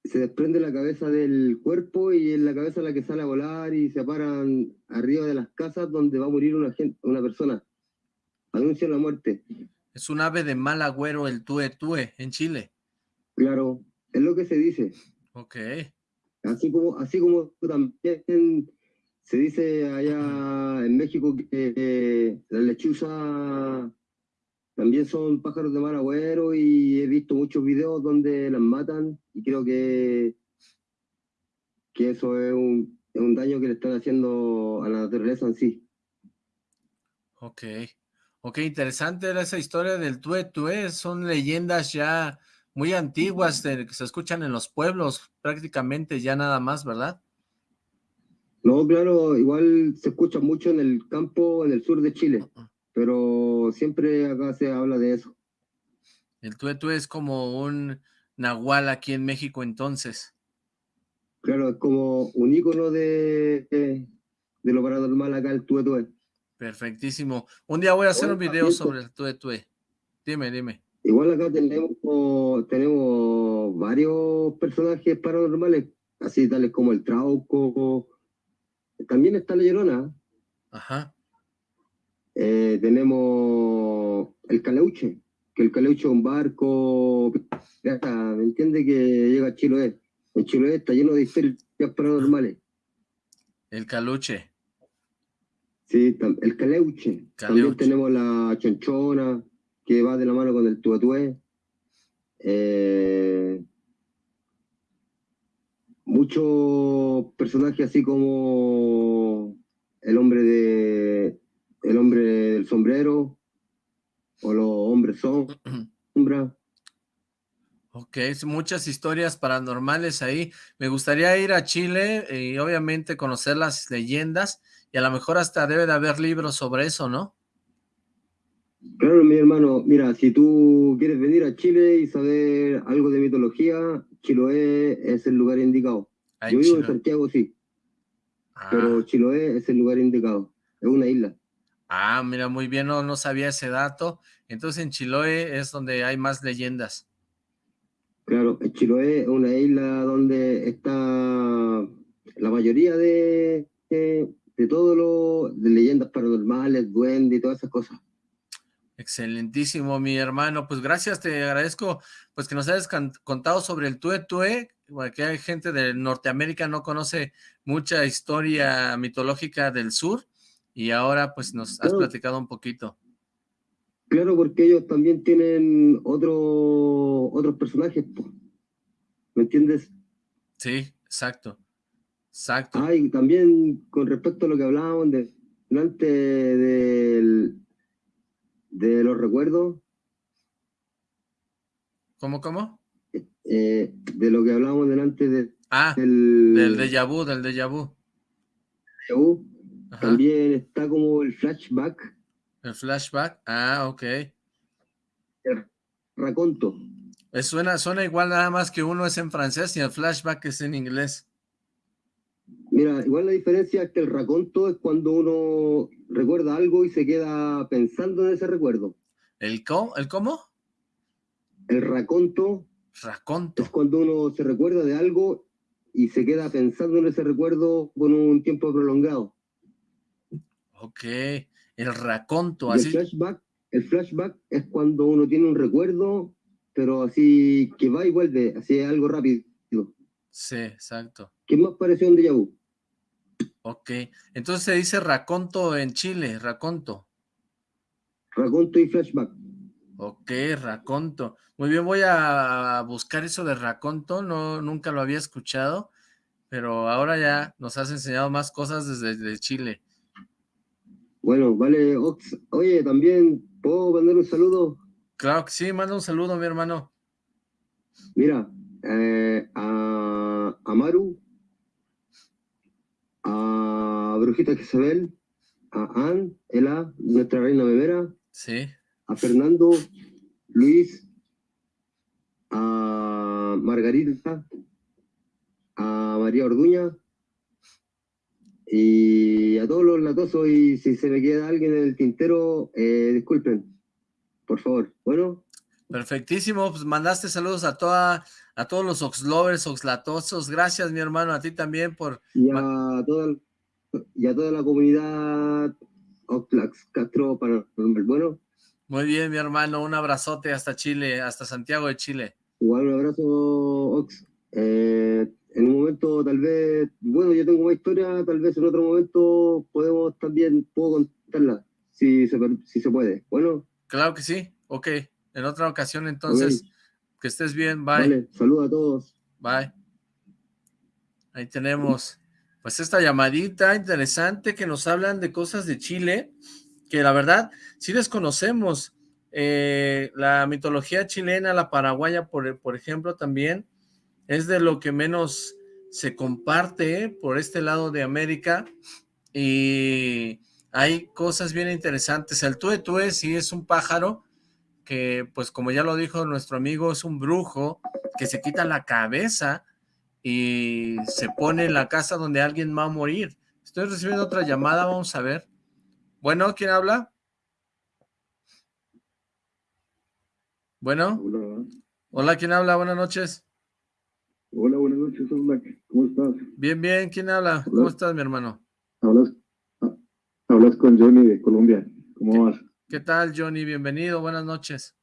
se desprende la cabeza del cuerpo y en la cabeza la que sale a volar y se paran arriba de las casas donde va a morir una, gente, una persona. Anuncian la muerte. Es un ave de mal agüero el tue tue en Chile. Claro, es lo que se dice. Ok. Así como, así como también se dice allá en México que eh, las lechuzas también son pájaros de mal agüero y he visto muchos videos donde las matan y creo que, que eso es un, es un daño que le están haciendo a la naturaleza en sí. Ok, ok, interesante era esa historia del Tue Tue, son leyendas ya muy antiguas que se escuchan en los pueblos prácticamente ya nada más, ¿verdad? No, claro, igual se escucha mucho en el campo, en el sur de Chile, pero siempre acá se habla de eso. El tuetue es como un nahual aquí en México entonces. Claro, es como un ícono de, de, lo paranormal acá, el tuetue. Perfectísimo. Un día voy a hacer un video sobre el tuetue. Dime, dime. Igual acá tenemos, tenemos varios personajes paranormales, así tales como el Trauco, también está la Llorona. Ajá. Eh, tenemos el Caleuche, que el Caleuche es un barco, ¿me entiende? Que llega a Chiloé. En Chiloé está lleno de historias paranormales. El Caluche. Sí, el Caleuche. También tenemos la Chonchona, que va de la mano con el Tuatué. Eh, muchos personajes así como el hombre de el hombre del sombrero o los hombres sombra. Ok, muchas historias paranormales ahí. Me gustaría ir a Chile y obviamente conocer las leyendas y a lo mejor hasta debe de haber libros sobre eso, ¿no? Claro, mi hermano, mira, si tú quieres venir a Chile y saber algo de mitología, Chiloé es el lugar indicado. Yo vivo en Santiago, sí. Pero ah. Chiloé es el lugar indicado. Es una isla. Ah, mira, muy bien, no, no sabía ese dato. Entonces en Chiloé es donde hay más leyendas. Claro, en Chiloé es una isla donde está la mayoría de, de, de todo lo de leyendas paranormales, duendes y todas esas cosas. Excelentísimo, mi hermano. Pues gracias, te agradezco pues que nos hayas contado sobre el Tue Tue, que hay gente de Norteamérica no conoce mucha historia mitológica del sur y ahora pues nos has platicado un poquito. Claro, porque ellos también tienen otro, otros personajes, ¿me entiendes? Sí, exacto, exacto. Ah, y también con respecto a lo que hablábamos de, delante del de los recuerdos. ¿Cómo, cómo? Eh, de lo que hablábamos delante de, ah, del, del déjà vu, del déjà vu. También está como el flashback. El flashback, ah, ok. El raconto. suena, suena igual nada más que uno es en francés y el flashback es en inglés. Mira, igual la diferencia es que el raconto es cuando uno recuerda algo y se queda pensando en ese recuerdo. ¿El cómo? ¿El, cómo? el raconto, raconto es cuando uno se recuerda de algo y se queda pensando en ese recuerdo con un tiempo prolongado. Ok, el raconto. Así... El, flashback, el flashback es cuando uno tiene un recuerdo, pero así que va y vuelve, así es algo rápido. Sí, exacto. ¿Qué más pareció un déjà vu? Ok, entonces se dice raconto en Chile, raconto. Raconto y flashback. Ok, raconto. Muy bien, voy a buscar eso de raconto, no, nunca lo había escuchado, pero ahora ya nos has enseñado más cosas desde, Chile. Bueno, vale, Oye, también, ¿puedo mandar un saludo? Claro que sí, manda un saludo, mi hermano. Mira, eh, a, a Maru, a Brujita Isabel, a Ann, Ela, nuestra reina bebera, sí. a Fernando, Luis, a Margarita, a María Orduña y a todos los latosos y si se me queda alguien en el tintero, eh, disculpen, por favor. Bueno. Perfectísimo, pues mandaste saludos a toda a todos los Oxlovers, Oxlatosos. Gracias, mi hermano, a ti también por... Y a toda, y a toda la comunidad Oxlax Castro para el bueno. Muy bien, mi hermano, un abrazote hasta Chile, hasta Santiago de Chile. Igual un abrazo, Ox. Eh, en un momento tal vez, bueno, yo tengo una historia, tal vez en otro momento podemos también, puedo contarla, si se, si se puede. Bueno. Claro que sí, ok. En otra ocasión entonces, que estés bien, bye. Vale, saludos a todos. Bye. Ahí tenemos, pues esta llamadita interesante que nos hablan de cosas de Chile, que la verdad, sí desconocemos. Eh, la mitología chilena, la paraguaya, por, por ejemplo, también, es de lo que menos se comparte por este lado de América y hay cosas bien interesantes. El tué sí es un pájaro que, pues como ya lo dijo nuestro amigo, es un brujo que se quita la cabeza y se pone en la casa donde alguien va a morir. Estoy recibiendo otra llamada, vamos a ver. Bueno, ¿quién habla? Bueno. Hola. Hola, ¿quién habla? Buenas noches. Hola, buenas noches, hola. ¿Cómo estás? Bien, bien. ¿Quién habla? ¿Cómo estás, mi hermano? Hablas, ah, hablas con Johnny de Colombia. ¿Cómo vas? ¿Qué tal, Johnny? Bienvenido. Buenas noches.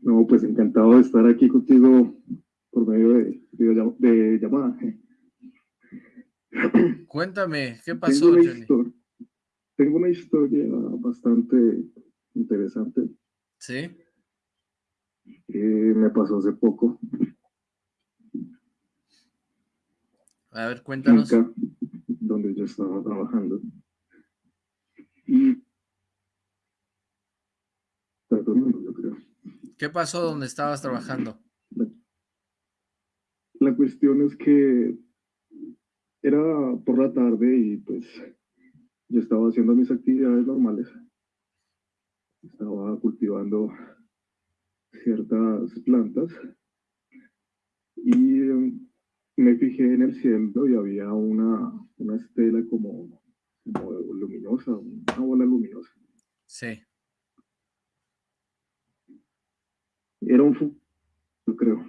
No, pues encantado de estar aquí contigo por medio de, de, llamada. Cuéntame, ¿qué pasó, tengo Johnny? tengo una historia bastante interesante. ¿Sí? Que me pasó hace poco. A ver, cuéntanos. donde yo estaba trabajando. Y... yo creo. ¿Qué pasó donde estabas trabajando? La, cuestión es que era por la tarde y pues yo estaba haciendo mis actividades normales. Estaba cultivando ciertas plantas y em, me fijé en el cielo y había una, una estela como, luminosa, una bola luminosa. Sí. Era un Fu, yo creo.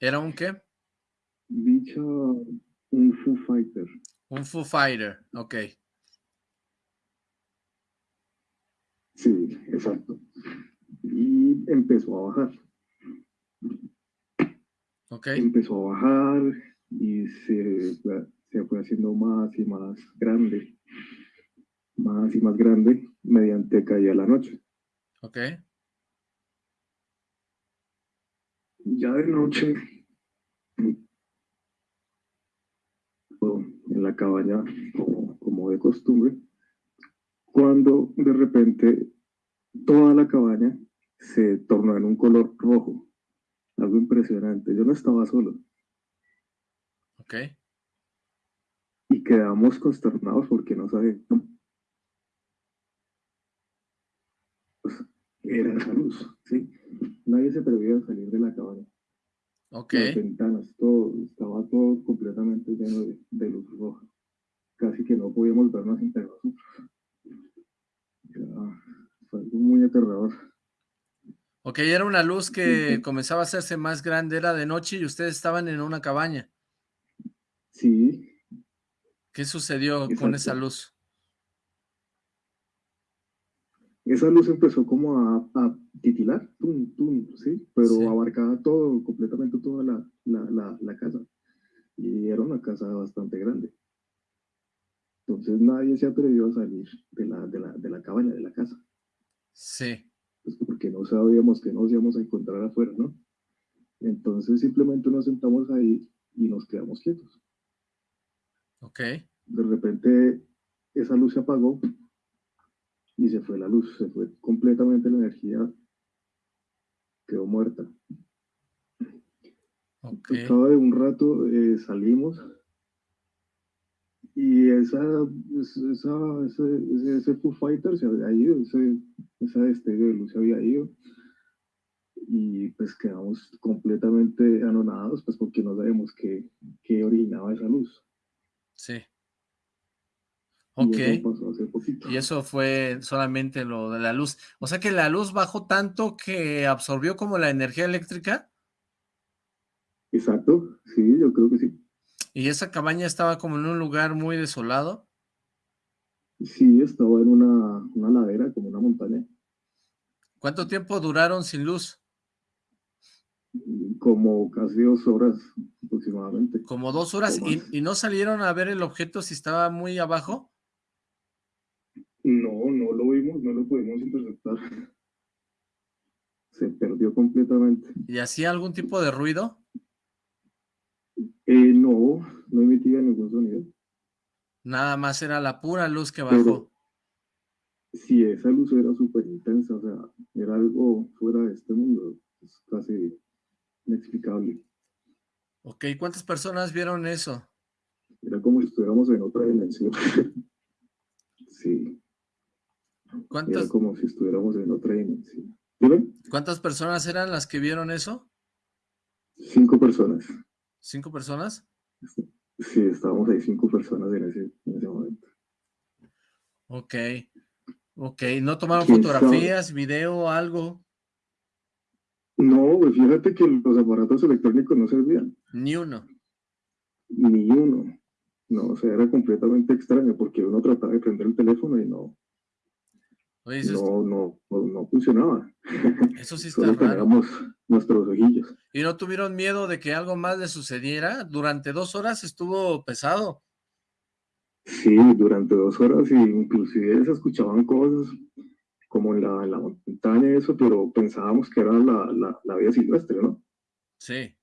¿Era un qué? Dicha, un Foo Fighter. Un Foo Fighter, ok. Sí, exacto. Y empezó a bajar. Empezó a bajar y se, se fue haciendo más y más grande, más y más grande mediante caía la noche. Ok. Ya de noche, en la cabaña, como, como de costumbre, cuando de repente toda la cabaña se tornó en un color rojo algo impresionante. Yo no estaba solo. Ok. Y quedamos consternados porque no sabíamos. Pues, era esa luz, ¿sí? Nadie se atrevía a salir de la cabaña. Ok. Las ventanas, todo, estaba todo completamente lleno de, luz roja. Casi que no podíamos vernos entre nosotros. fue algo muy aterrador. Ok, era una luz que comenzaba a hacerse más grande, era de noche y ustedes estaban en una cabaña. Sí. ¿Qué sucedió con esa luz? Esa luz empezó como a, titilar, ¿sí? Pero abarcaba todo, completamente toda la, casa. Y era una casa bastante grande. Entonces nadie se atrevió a salir de la, de la, de la cabaña, de la casa. Sí. Pues, porque no sabíamos que nos íbamos a encontrar afuera, ¿no? Entonces simplemente nos sentamos ahí y nos quedamos quietos. Ok. De repente esa luz se apagó y se fue la luz, se fue completamente la energía, quedó muerta. Okay. Estaba de un rato, eh, salimos y esa, esa, ese, ese, Foo Fighter se había ido, ese, esa destello de luz se había ido. Y pues quedamos completamente anonados, pues porque no sabemos qué, qué originaba esa luz. Sí. Ok. Y eso pasó hace poquito. Y eso fue solamente lo de la luz. O sea que la luz bajó tanto que absorbió como la energía eléctrica. Exacto, sí, yo creo que sí. ¿Y esa cabaña estaba como en un lugar muy desolado? Sí, estaba en una, una ladera, como una montaña. ¿Cuánto tiempo duraron sin luz? Como casi dos horas aproximadamente. Como dos horas, ¿Y, ¿Y, no salieron a ver el objeto si estaba muy abajo? No, no lo vimos, no lo pudimos interceptar. Se perdió completamente. ¿Y hacía algún tipo de ruido? Eh, no, no emitía ningún sonido. Nada más era la pura luz que bajó. sí, esa luz era súper intensa, o sea, era algo fuera de este mundo, es casi inexplicable. Ok, ¿cuántas personas vieron eso? Era como si estuviéramos en otra dimensión. sí. ¿Cuántas? Era como si estuviéramos en otra dimensión. ¿Cuántas personas eran las que vieron eso? Cinco personas. ¿Cinco personas? Sí, estábamos ahí cinco personas en ese, en ese momento. Ok, ok. ¿No tomaron fotografías, video, algo? No, pues fíjate que los aparatos electrónicos no servían. Ni uno. Ni uno. No, o sea, era completamente extraño porque uno trataba de prender el teléfono y no, no, no, no, funcionaba. Eso sí está raro. nuestros ojillos. ¿Y no tuvieron miedo de que algo más le sucediera? Durante dos horas estuvo pesado. Sí, durante dos horas y inclusive se escuchaban cosas como en la, en la montaña y eso, pero pensábamos que era la, la, la vida silvestre, ¿no? Sí.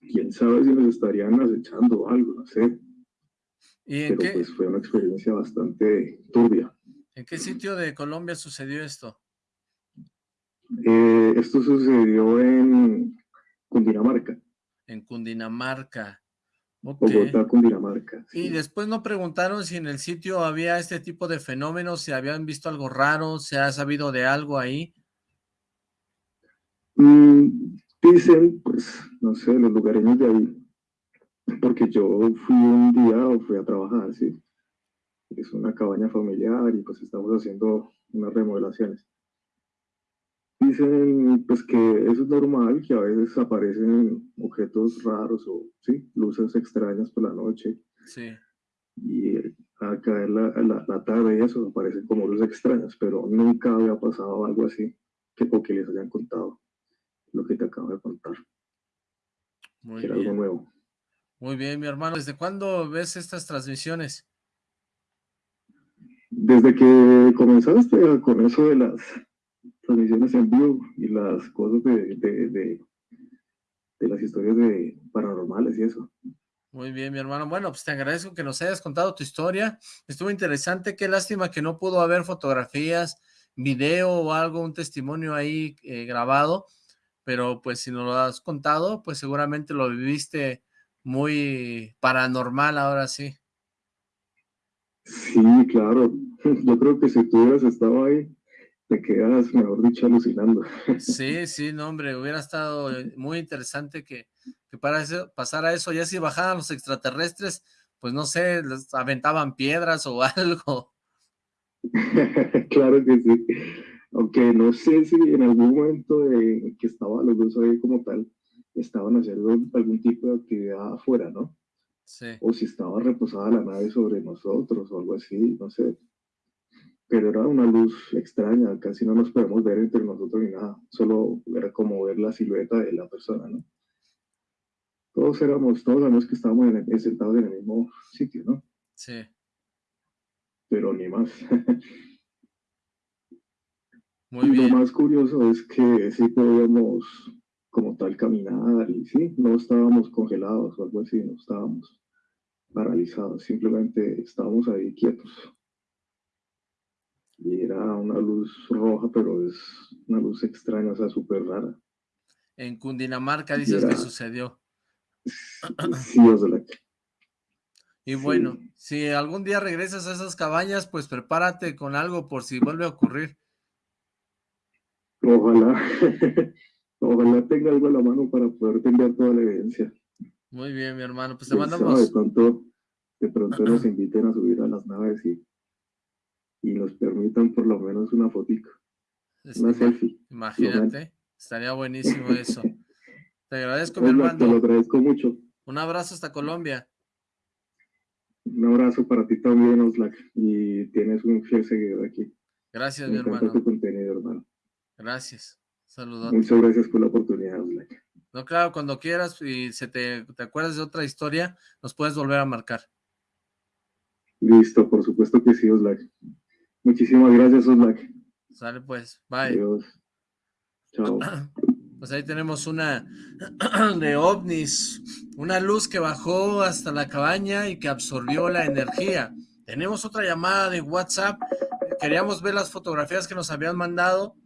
Quién sabe si nos estarían acechando algo, no sé. ¿Y pero pues fue una experiencia bastante turbia. ¿En qué sitio de Colombia sucedió esto? Eh, esto sucedió en Cundinamarca. En Cundinamarca. Bogotá, Cundinamarca. Y después no preguntaron si en el sitio había este tipo de fenómenos, si habían visto algo raro, si ha sabido de algo ahí. Mm, dicen, pues, no sé, los lugareños de ahí, porque yo fui un día o fui a trabajar, sí es una cabaña familiar y pues estamos haciendo unas remodelaciones. Dicen pues que eso es normal, que a veces aparecen objetos raros o sí, luces extrañas por la noche. Sí. Y al caer la, la, la tarde eso aparecen como luces extrañas, pero nunca había pasado algo así que porque les hayan contado lo que te acabo de contar. Muy Era algo nuevo. Muy bien, mi hermano. ¿Desde cuándo ves estas transmisiones? Desde que comenzaste con eso de las transmisiones en vivo y las cosas de, de, las historias de paranormales y eso. Muy bien, mi hermano. Bueno, pues te agradezco que nos hayas contado tu historia. Estuvo interesante. Qué lástima que no pudo haber fotografías, video o algo, un testimonio ahí eh, grabado. Pero pues si nos lo has contado, pues seguramente lo viviste muy paranormal ahora sí. Sí, claro. Yo creo que si tú hubieras estado ahí, te quedas, mejor dicho, alucinando. Sí, sí, no, hombre, hubiera estado eh, muy interesante que, que para eso, pasara eso. Ya si bajaban los extraterrestres, pues no sé, les aventaban piedras o algo. claro que sí. Aunque no sé si en algún momento de que estaban los dos ahí como tal, estaban haciendo algún tipo de actividad afuera, ¿no? O si estaba reposada la nave sobre nosotros o algo así, no sé. Pero era una luz extraña, casi no nos podemos ver entre nosotros ni nada. Solo era como ver la silueta de la persona, ¿no? Todos éramos, todos sabemos que estábamos en sentados en el mismo sitio, ¿no? Sí. Pero ni más. Muy bien. Lo más curioso es que sí podíamos como tal caminar y sí, no estábamos congelados o algo así, no estábamos paralizados, simplemente estábamos ahí quietos. Y era una luz roja, pero es una luz extraña, o sea, súper rara. En Cundinamarca dices que sucedió. Sí, Y bueno, si algún día regresas a esas cabañas, pues prepárate con algo por si vuelve a ocurrir. Ojalá. Ojalá tenga algo a la mano para poder enviar toda la evidencia. Muy bien, mi hermano. Pues te mandamos... de pronto, de pronto nos inviten a subir a las naves y, y nos permitan por lo menos una fotito. una selfie. Imagínate, estaría buenísimo eso. Te agradezco, mi hermano. Te lo agradezco mucho. Un abrazo hasta Colombia. Un abrazo para ti también, Oslac. Y tienes un fiel seguidor aquí. Gracias, mi hermano. tu contenido, hermano. Gracias. Saludos. Muchas gracias por la oportunidad, Black. No, claro, cuando quieras y se te, te acuerdas de otra historia, nos puedes volver a marcar. Listo, por supuesto que sí, Oslac. Muchísimas gracias, Oslac. Sale pues, bye. Adiós. Chao. Pues ahí tenemos una de ovnis, una luz que bajó hasta la cabaña y que absorbió la energía. Tenemos otra llamada de WhatsApp, queríamos ver las fotografías que nos habían mandado.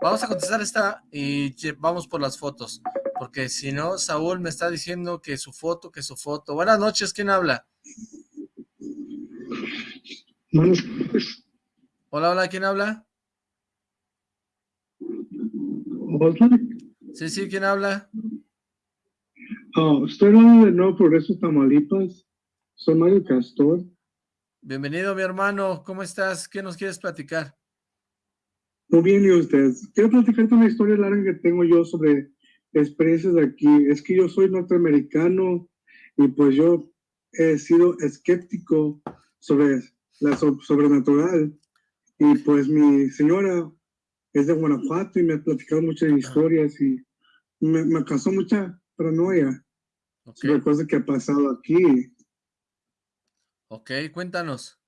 Vamos a contestar esta y vamos por las fotos, porque si no, Saúl me está diciendo que su foto, que su foto. Buenas noches, ¿quién habla? Hola, hola, ¿quién habla? Sí, sí, ¿quién habla? Oh, estoy hablando de Nuevo Progreso, Tamaulipas. Soy Mario Castor. Bienvenido, mi hermano. ¿Cómo estás? ¿Qué nos quieres platicar? Muy bien, ¿y ustedes? Quiero platicarte una historia larga que tengo yo sobre experiencias de aquí. Es que yo soy norteamericano y pues yo he sido escéptico sobre la sobrenatural. Y pues mi señora es de Guanajuato y me ha platicado muchas historias y me, me causó mucha paranoia sobre cosas que ha pasado aquí. Ok, cuéntanos.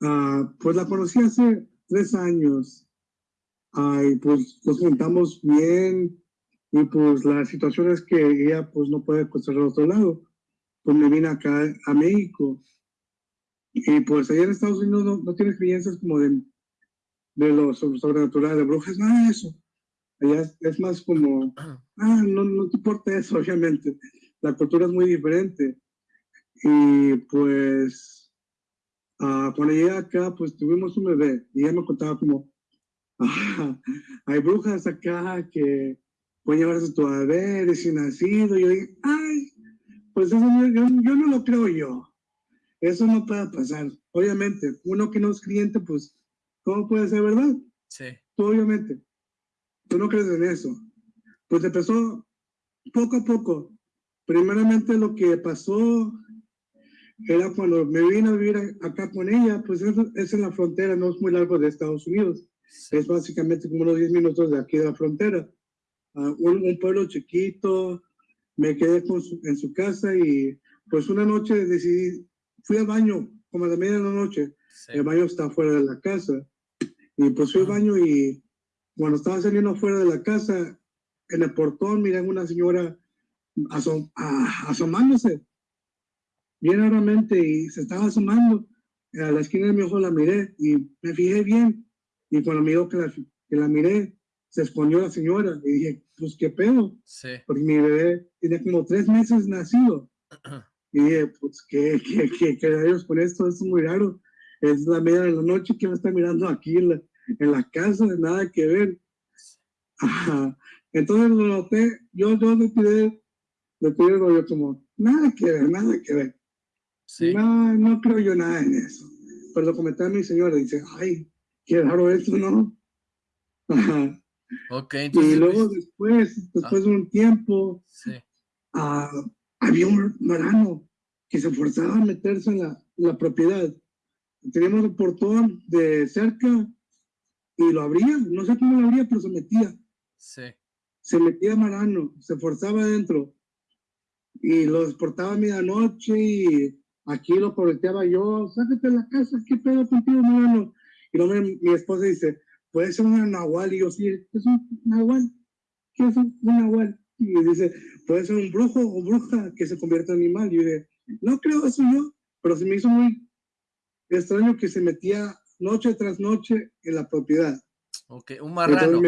Ah, pues la conocí hace tres años. y pues nos juntamos bien y pues la situación es que ella pues no puede conocer al otro lado. Pues me vine acá a México. Y pues allá en Estados Unidos no, no tiene experiencias como de de lo sobrenatural, de brujas, nada de eso. Allá es, más como, ah, no, no te importa eso, obviamente. La cultura es muy diferente. Y pues, uh, cuando llegué acá, pues tuvimos un bebé y ella me contaba como, ah, hay brujas acá que pueden llevarse a tu bebé recién nacido. Y yo dije, ay, pues eso yo, yo no lo creo yo. Eso no puede pasar. Obviamente, uno que no es cliente, pues ¿Cómo puede ser verdad? Sí. obviamente. Tú no crees en eso. Pues empezó poco a poco. Primeramente lo que pasó era cuando me vine a vivir acá con ella, pues es, en la frontera, no es muy largo de Estados Unidos. Es básicamente como unos 10 minutos de aquí de la frontera. Uh, un, pueblo chiquito, me quedé con en su casa y pues una noche decidí, fui al baño como a la media de la noche, el baño está fuera de la casa y pues fui al baño y cuando estaba saliendo afuera de la casa, en el portón miré a una señora asom asomándose bien raramente y se estaba asomando. A la esquina de mi ojo la miré y me fijé bien. Y cuando dijo que la, que la miré, se escondió la señora. Y dije, pues qué pedo. Sí. Porque mi bebé tiene como tres meses nacido. y dije, pues qué, qué, qué, qué con esto, esto es muy raro. Es la media de la noche que me está mirando aquí en la, en la casa, nada que ver. Entonces lo noté, yo, yo le tiré, le tiré yo como, nada que ver, nada que ver. No, no creo yo nada en eso. Pero lo comenté a mi señora, dice, ay, qué raro eso, ¿no? entonces, y luego después, después de un tiempo, ah, había un marano que se forzaba a meterse en la, la propiedad. Teníamos un portón de cerca y lo abría, no sé cómo lo abría, pero se metía. Sí. Se metía marano, se forzaba adentro y lo exportaba a medianoche y aquí lo correteaba yo, sácate de la casa, ¿qué pedo contigo, marano? Y luego mi, mi, esposa dice, puede ser un nahual, y yo, sí, es un nahual, ¿qué es un, nahual? Y dice, puede ser un brujo o bruja que se convierta en animal. Y yo dije, no creo eso yo, pero se me hizo muy extraño que se metía noche tras noche en la propiedad. Ok, un marrano.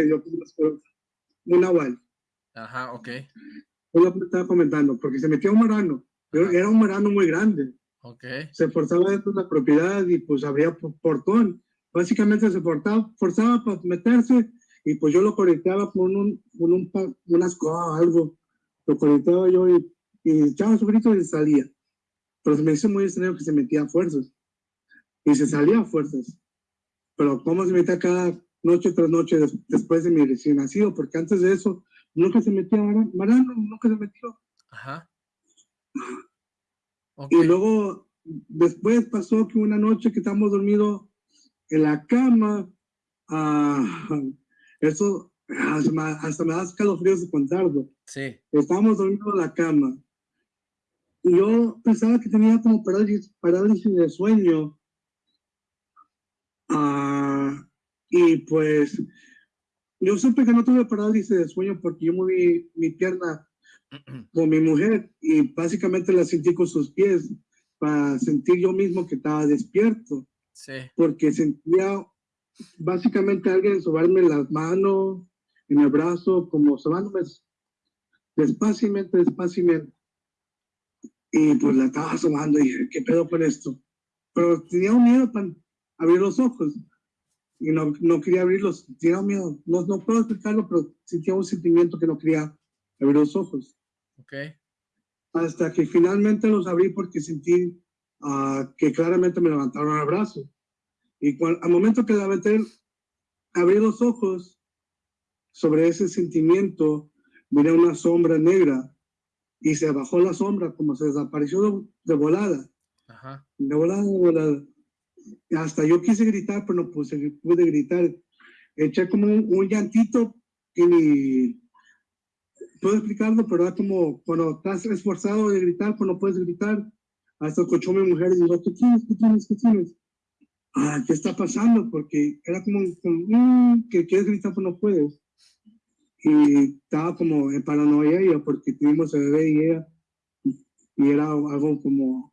un nahual. Ajá, ok. Yo lo estaba comentando, porque se metía un marano. Pero era un marano muy grande. Ok. Se forzaba dentro de la propiedad y pues abría portón. Básicamente se forzaba, forzaba para meterse y pues yo lo conectaba con un, con un, unas cosas, algo. Lo conectaba yo y, y echaba su grito y salía. Pero se me hizo muy extraño que se metía a fuerzas. Y se salía a fuerzas pero cómo se metía cada noche tras noche después de mi recién nacido, porque antes de eso nunca se metía Marano, nunca se metió. Ajá. Y luego, después pasó que una noche que estábamos dormidos en la cama, uh, eso, hasta me da escalofríos de contarlo. Sí. Estábamos dormidos en la cama. Y yo pensaba que tenía como parálisis, parálisis de sueño. Ah, y pues yo supe que no tuve parálisis de sueño porque yo moví mi pierna con mi mujer y básicamente la sentí con sus pies para sentir yo mismo que estaba despierto. Sí. Porque sentía básicamente alguien sobarme las manos, en el brazo, como sobándome despaciamente, despaciamente. Y pues la estaba sobando y dije, ¿qué pedo con esto? Pero tenía un miedo para abrir los ojos y no, no quería abrirlos, tenía miedo. No, no puedo explicarlo, pero sentía un sentimiento que no quería abrir los ojos. Ok. Hasta que finalmente los abrí porque sentí uh, que claramente me levantaron el brazo. Y cuando, al momento que levanté, abrí los ojos, sobre ese sentimiento, miré una sombra negra y se bajó la sombra como se desapareció de, de volada. Ajá. De volada, de volada hasta yo quise gritar, pero no pude, pude gritar. Eché como un, un, llantito que ni puedo explicarlo, pero era como cuando estás esforzado de gritar, no puedes gritar. Hasta escuchó mi mujer y dijo, ¿qué tienes? ¿Qué tienes? ¿Qué tienes? Ah, ¿qué está pasando? Porque era como, como mmm, que quieres gritar, pero no puedes. Y estaba como en paranoia ella, porque tuvimos el bebé y ella, y era algo como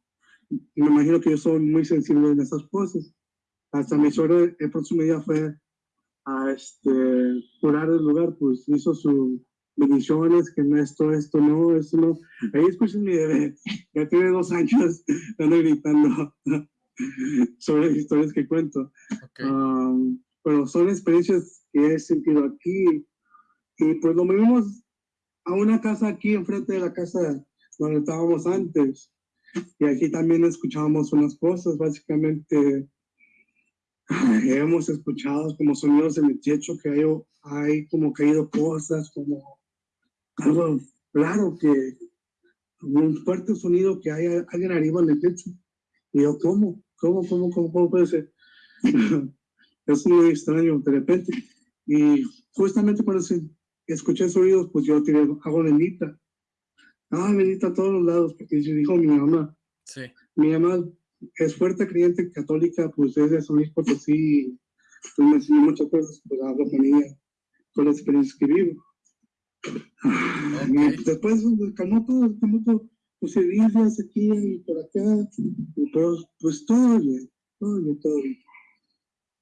me imagino que yo soy muy sensible en esas cosas. Hasta mi suegro el próximo día fue a este, curar el lugar, pues hizo sus bendiciones, que no esto, esto, no, esto no. Ahí escuchan mi bebé, ya tiene dos años, ando gritando sobre las historias que cuento. Okay. Um, pero son experiencias que he sentido aquí. Y pues lo movimos a una casa aquí enfrente de la casa donde estábamos antes. Y aquí también escuchábamos unas cosas, básicamente hemos escuchado como sonidos en el techo, que hay, hay como caído cosas, como algo raro, que un fuerte sonido que hay alguien arriba en el techo. Y yo, ¿cómo? ¿Cómo, cómo, cómo, cómo puede ser? es muy extraño de repente. Y justamente cuando escuché sonidos, pues yo tiré agua bendita Ah, bendita a todos los lados, porque dijo mi mamá. Sí. Mi mamá es fuerte creyente católica, pues es de San Luis Potosí, pues me enseñó muchas cosas, pues hablo con ella, con las experiencias que vivo. Okay. Después calmó todo, calmó todo, puse Biblias aquí y por acá, y todo, pues todo bien, todo bien, todo bien.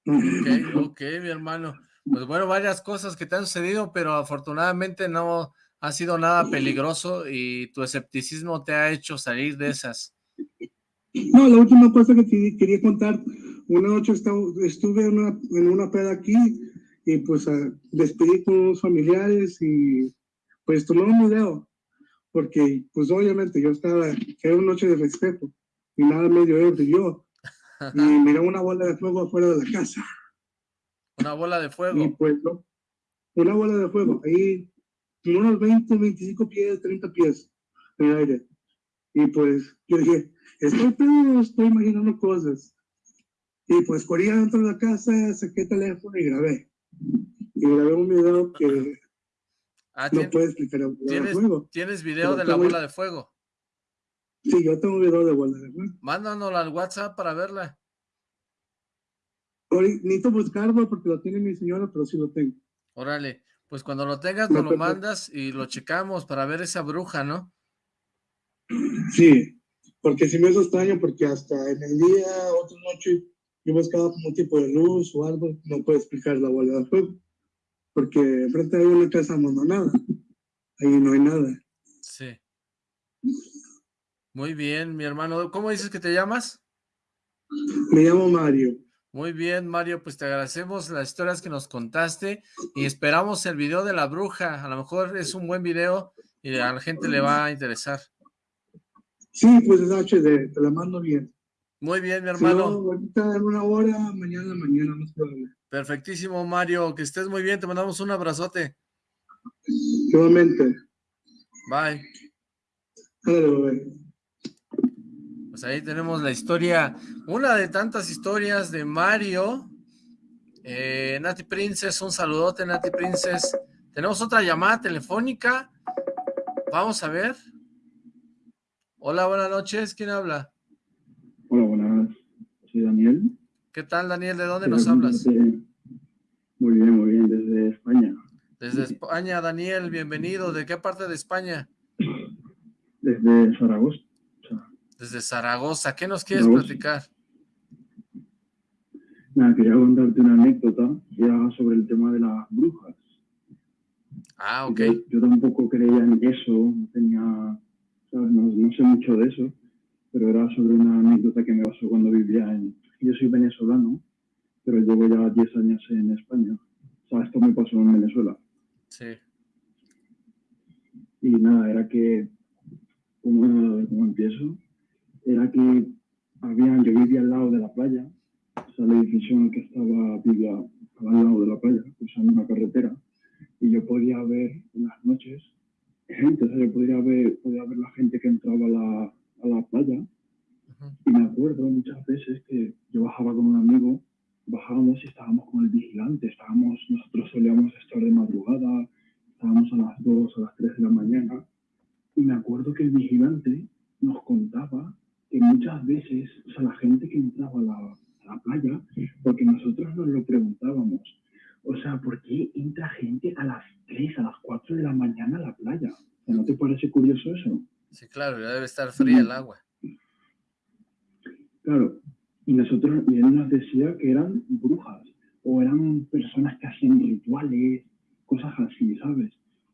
Ok, ok, mi hermano. Pues bueno, varias cosas que te han sucedido, pero afortunadamente no ha sido nada peligroso y tu escepticismo te ha hecho salir de esas. No, la última cosa que te quería contar, una noche estuve en una, en una peda aquí y pues uh, despedí con unos familiares y pues tomé un video, porque pues obviamente yo estaba, era una noche de respeto y nada medio ebrio yo, y miré una bola de fuego afuera de la casa. Una bola de fuego. Y pues no, una bola de fuego, ahí unos 20, 25 pies, 30 pies en el aire. Y pues yo dije, estoy pedo, estoy imaginando cosas. Y pues corrí dentro de la casa, saqué el teléfono y grabé. Y grabé un video que ah, no puedo explicar. El ¿tienes, fuego. ¿Tienes video Pero de la bola de fuego? Sí, yo tengo un video de bola de fuego. Mándanoslo al WhatsApp para verla. Ahorita Necesito buscarlo porque lo tiene mi señora, pero sí lo tengo. Órale, pues cuando lo tengas No, nos lo mandas y lo checamos para ver esa bruja, ¿no? Sí, porque sí me hizo extraño porque hasta en el día, otra noche, yo buscaba como un tipo de luz o algo, no puedo explicar la bola de fuego. Porque enfrente hay una casa abandonada, ahí no hay nada. Sí. Muy bien, mi hermano. ¿Cómo dices que te llamas? Me llamo Mario. Muy bien, Mario, pues te agradecemos las historias que nos contaste y esperamos el video de la bruja. A lo mejor es un buen video y a la gente le va a interesar. Sí, pues es HD, te la mando bien. Muy bien, mi Si no, hermano. ahorita en una hora, mañana, mañana, no problema. Perfectísimo, Mario. Que estés muy bien. Te mandamos un abrazote. Nuevamente, Bye. ándale, bebé. Pues ahí tenemos la historia, una de tantas historias de Mario. Eh, Nati Princess, un saludote, Nati Princess. Tenemos otra llamada telefónica. Vamos a ver. Hola, buenas noches. ¿Quién habla? Hola, buenas. Soy Daniel. ¿Qué tal, Daniel? ¿De dónde nos hablas? Muy bien, muy bien, desde España. Desde España, Daniel, bienvenido. ¿De qué parte de España? Desde Zaragoza. Desde Zaragoza. ¿Qué nos quieres platicar? Nada, quería contarte una anécdota ya sobre el tema de las brujas. Ah, ok. Yo, tampoco creía en eso, no tenía, No, sé mucho de eso, pero era sobre una anécdota que me pasó cuando vivía en... Yo soy venezolano, pero llevo ya 10 años en España. O sea, esto me pasó en Venezuela. Sí. Y nada, era que, como, como empiezo, era que había, yo vivía al lado de la playa el edificio en el que estaba, vivía al lado de la playa, usando una carretera, y yo podía ver en las noches gente, o sea, yo podía ver, podía ver la gente que entraba a la, a la playa, y me acuerdo muchas veces que yo bajaba con un amigo, bajábamos y estábamos con el vigilante, estábamos, nosotros solíamos estar de madrugada, estábamos a las 2, a las 3 de la mañana, y me acuerdo que el vigilante nos contaba que muchas veces, o sea, la gente que entraba a la, la playa, porque nosotros nos lo preguntábamos. O sea, ¿por qué entra gente a las 3, a las 4 de la mañana a la playa? ¿No te parece curioso eso? Sí, claro, ya debe estar fría el agua. Claro, y nosotros, y él nos decía que eran brujas, o eran personas que hacían rituales, cosas así, ¿sabes?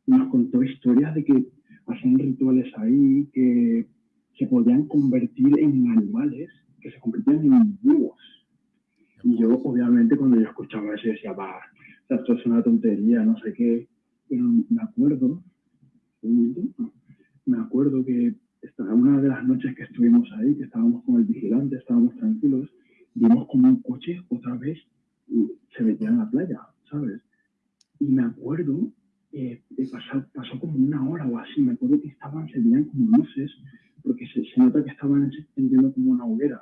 Y nos contó historias de que hacían rituales ahí, que se podían convertir en animales, que se convertían en búhos. Y yo, obviamente, cuando yo escuchaba eso, decía, va, esto es una tontería, no sé qué. Pero me acuerdo, me acuerdo que una de las noches que estuvimos ahí, que estábamos con el vigilante, estábamos tranquilos, vimos como un coche otra vez se metía en la playa, ¿sabes? Y me acuerdo, eh, pasó, pasó, como una hora o así, me acuerdo que estaban, se veían como luces, porque se, se nota que estaban encendiendo como una hoguera.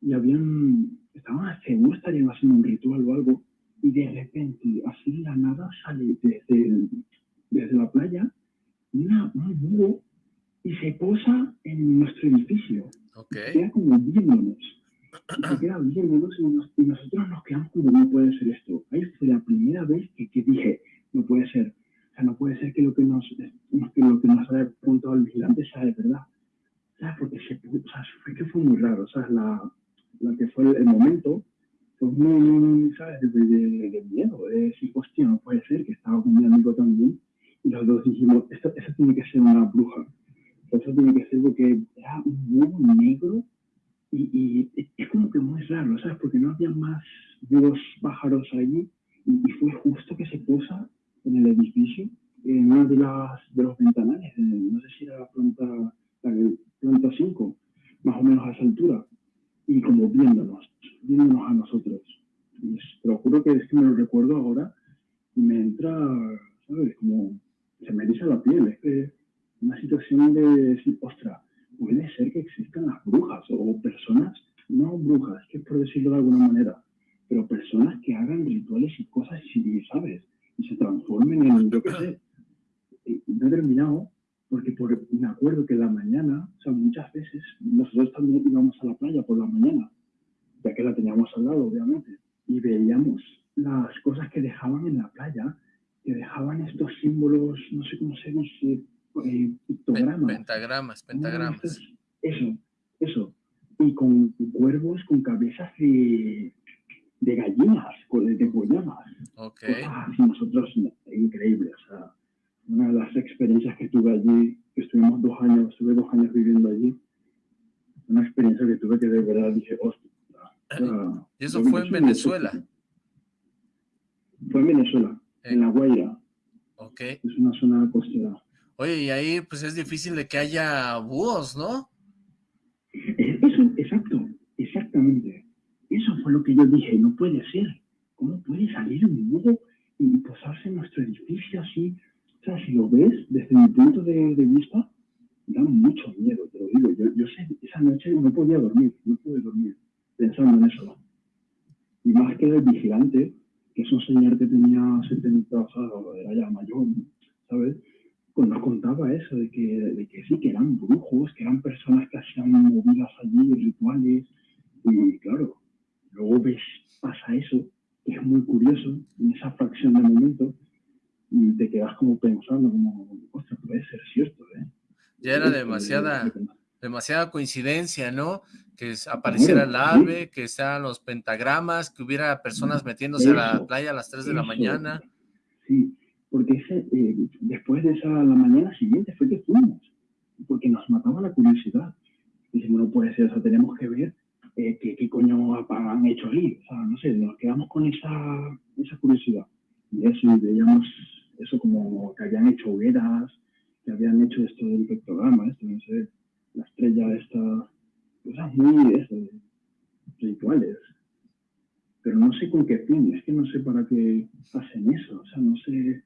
Y habían estaban seguro estarían haciendo un ritual o algo, y de repente, así la nada, sale desde, desde la playa una, un búho y se posa en nuestro edificio. Okay. Queda como viéndonos. Se queda viéndonos y, y, nosotros nos quedamos como, no puede ser esto. Ahí fue la primera vez que, que dije, no puede ser. O sea, no puede ser que lo que nos, que lo que nos ha apuntado el vigilante sea de verdad. Sea, porque se, o sea, fue que fue muy raro. O sea, la, la que fue el momento, fue muy, ¿sabes? De, de, de, miedo, de decir, hostia, no puede ser, que estaba con mi amigo también, y los dos dijimos, esto, eso tiene que ser una bruja, eso tiene que ser porque era un búho negro, y, y, es como que muy raro, ¿sabes? Porque no había más búhos pájaros allí, y, y, fue justo que se posa en el edificio, en una de las de los ventanales, no sé si era la planta, la planta 5, más o menos a esa altura y como viéndonos, viéndonos a nosotros. Y te lo juro que es que me lo recuerdo ahora y me entra, ¿sabes? Como se me eriza la piel. Es que una situación de decir, ostra, puede ser que existan las brujas o personas, no brujas, que por decirlo de alguna manera, pero personas que hagan rituales y cosas, y, ¿sabes? Y se transformen en, yo qué sé. No he terminado, porque por, me acuerdo que la mañana, o sea, muchas veces nosotros también íbamos a la playa por la mañana, ya que la teníamos al lado, obviamente, y veíamos las cosas que dejaban en la playa, que dejaban estos símbolos, no sé cómo se dice, eh, pictogramas. Pentagramas, pentagramas. Eso, eso. Y con cuervos con cabezas de, de gallinas, de, de Ok. Y nosotros, increíble, o sea, una de las experiencias que tuve allí, que estuvimos dos años, estuve dos años viviendo allí, una experiencia que tuve que de verdad dije, hostia. ¿Y eso fue en Venezuela? Fue en Venezuela, en La Guaira. Ok. Es una zona costera. Oye, y ahí pues es difícil de que haya búhos, ¿no? Eso, exacto, exactamente. Eso fue lo que yo dije, no puede ser. ¿Cómo puede salir un búho y posarse en nuestro edificio así? O sea, si lo ves desde mi punto de, de vista, da mucho miedo, te lo digo. Yo, yo sé, esa noche no podía dormir, no pude dormir pensando en eso. Y más que el vigilante, que es un señor que tenía 70, o sea, era ya mayor, ¿sabes? Pues nos contaba eso, de que, de que sí, que eran brujos, que eran personas que hacían movidas allí, rituales, y claro, luego ves, pasa eso, que es muy curioso, en esa fracción de momento, y te quedas como pensando, como, ostras, puede ser cierto, ¿eh? Ya era demasiada, demasiada coincidencia, ¿no? Que apareciera el ave, que sean los pentagramas, que hubiera personas metiéndose a la playa a las 3 de la mañana. Sí, porque ese, eh, después de esa, la mañana siguiente fue que fuimos, porque nos mataba la curiosidad. Dijimos, no puede ser, o sea, tenemos que ver eh, qué, coño han hecho ahí. O sea, no sé, nos quedamos con esa, esa curiosidad. Y eso, veíamos eso como que habían hecho hogueras, que habían hecho esto del pictograma, esto, no sé, la estrella esta, cosas muy eso, rituales. Pero no sé con qué fin, es que no sé para qué hacen eso, o sea, no sé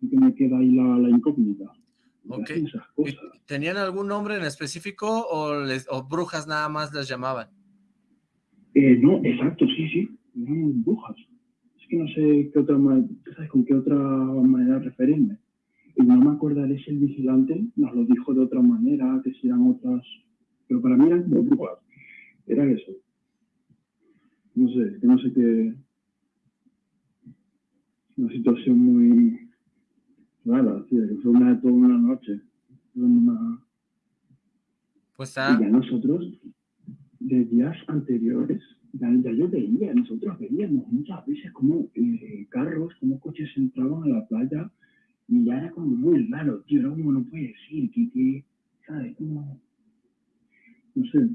que me queda ahí la, la incógnita. Okay. ¿Tenían algún nombre en específico o, les, o brujas nada más las llamaban? Eh, no, exacto, sí, sí, eran brujas. Es que no sé qué otra ¿sabes con qué otra manera referirme? Y no me acordaré si el vigilante nos lo dijo de otra manera, que si eran otras, pero para mí eran como brujas. Era eso. No sé, que no sé qué. Una situación muy Claro, sí, fue una, toda una noche. Pues Y ya nosotros, de días anteriores, ya, yo veía, nosotros veíamos muchas veces como eh, carros, como coches entraban a la playa y ya era como muy raro, tío, era como no puede decir, que, que ¿sabes? Como, no sé.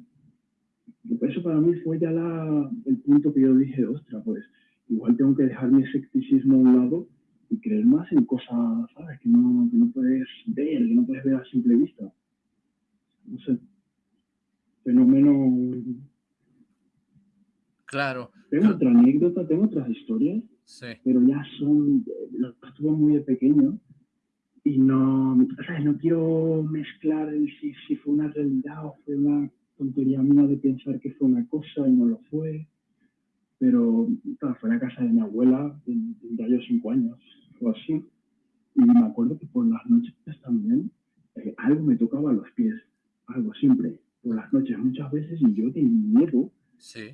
Eso para mí fue ya la, el punto que yo dije, ostra, pues igual tengo que dejar mi escepticismo a un lado y creer más en cosas, ¿sabes? Que no, que no puedes ver, que no puedes ver a simple vista. No sé. Fenómeno... Claro. Tengo otra anécdota, tengo otras historias, sí. pero ya son, las tuve muy de pequeño y no, ¿sabes? No quiero mezclar el, si, si fue una realidad o fue una tontería mía de pensar que fue una cosa y no lo fue pero fue a la casa de mi abuela, tendría yo cinco años o así, y me acuerdo que por las noches también eh, algo me tocaba los pies, algo siempre, por las noches muchas veces, y yo de miedo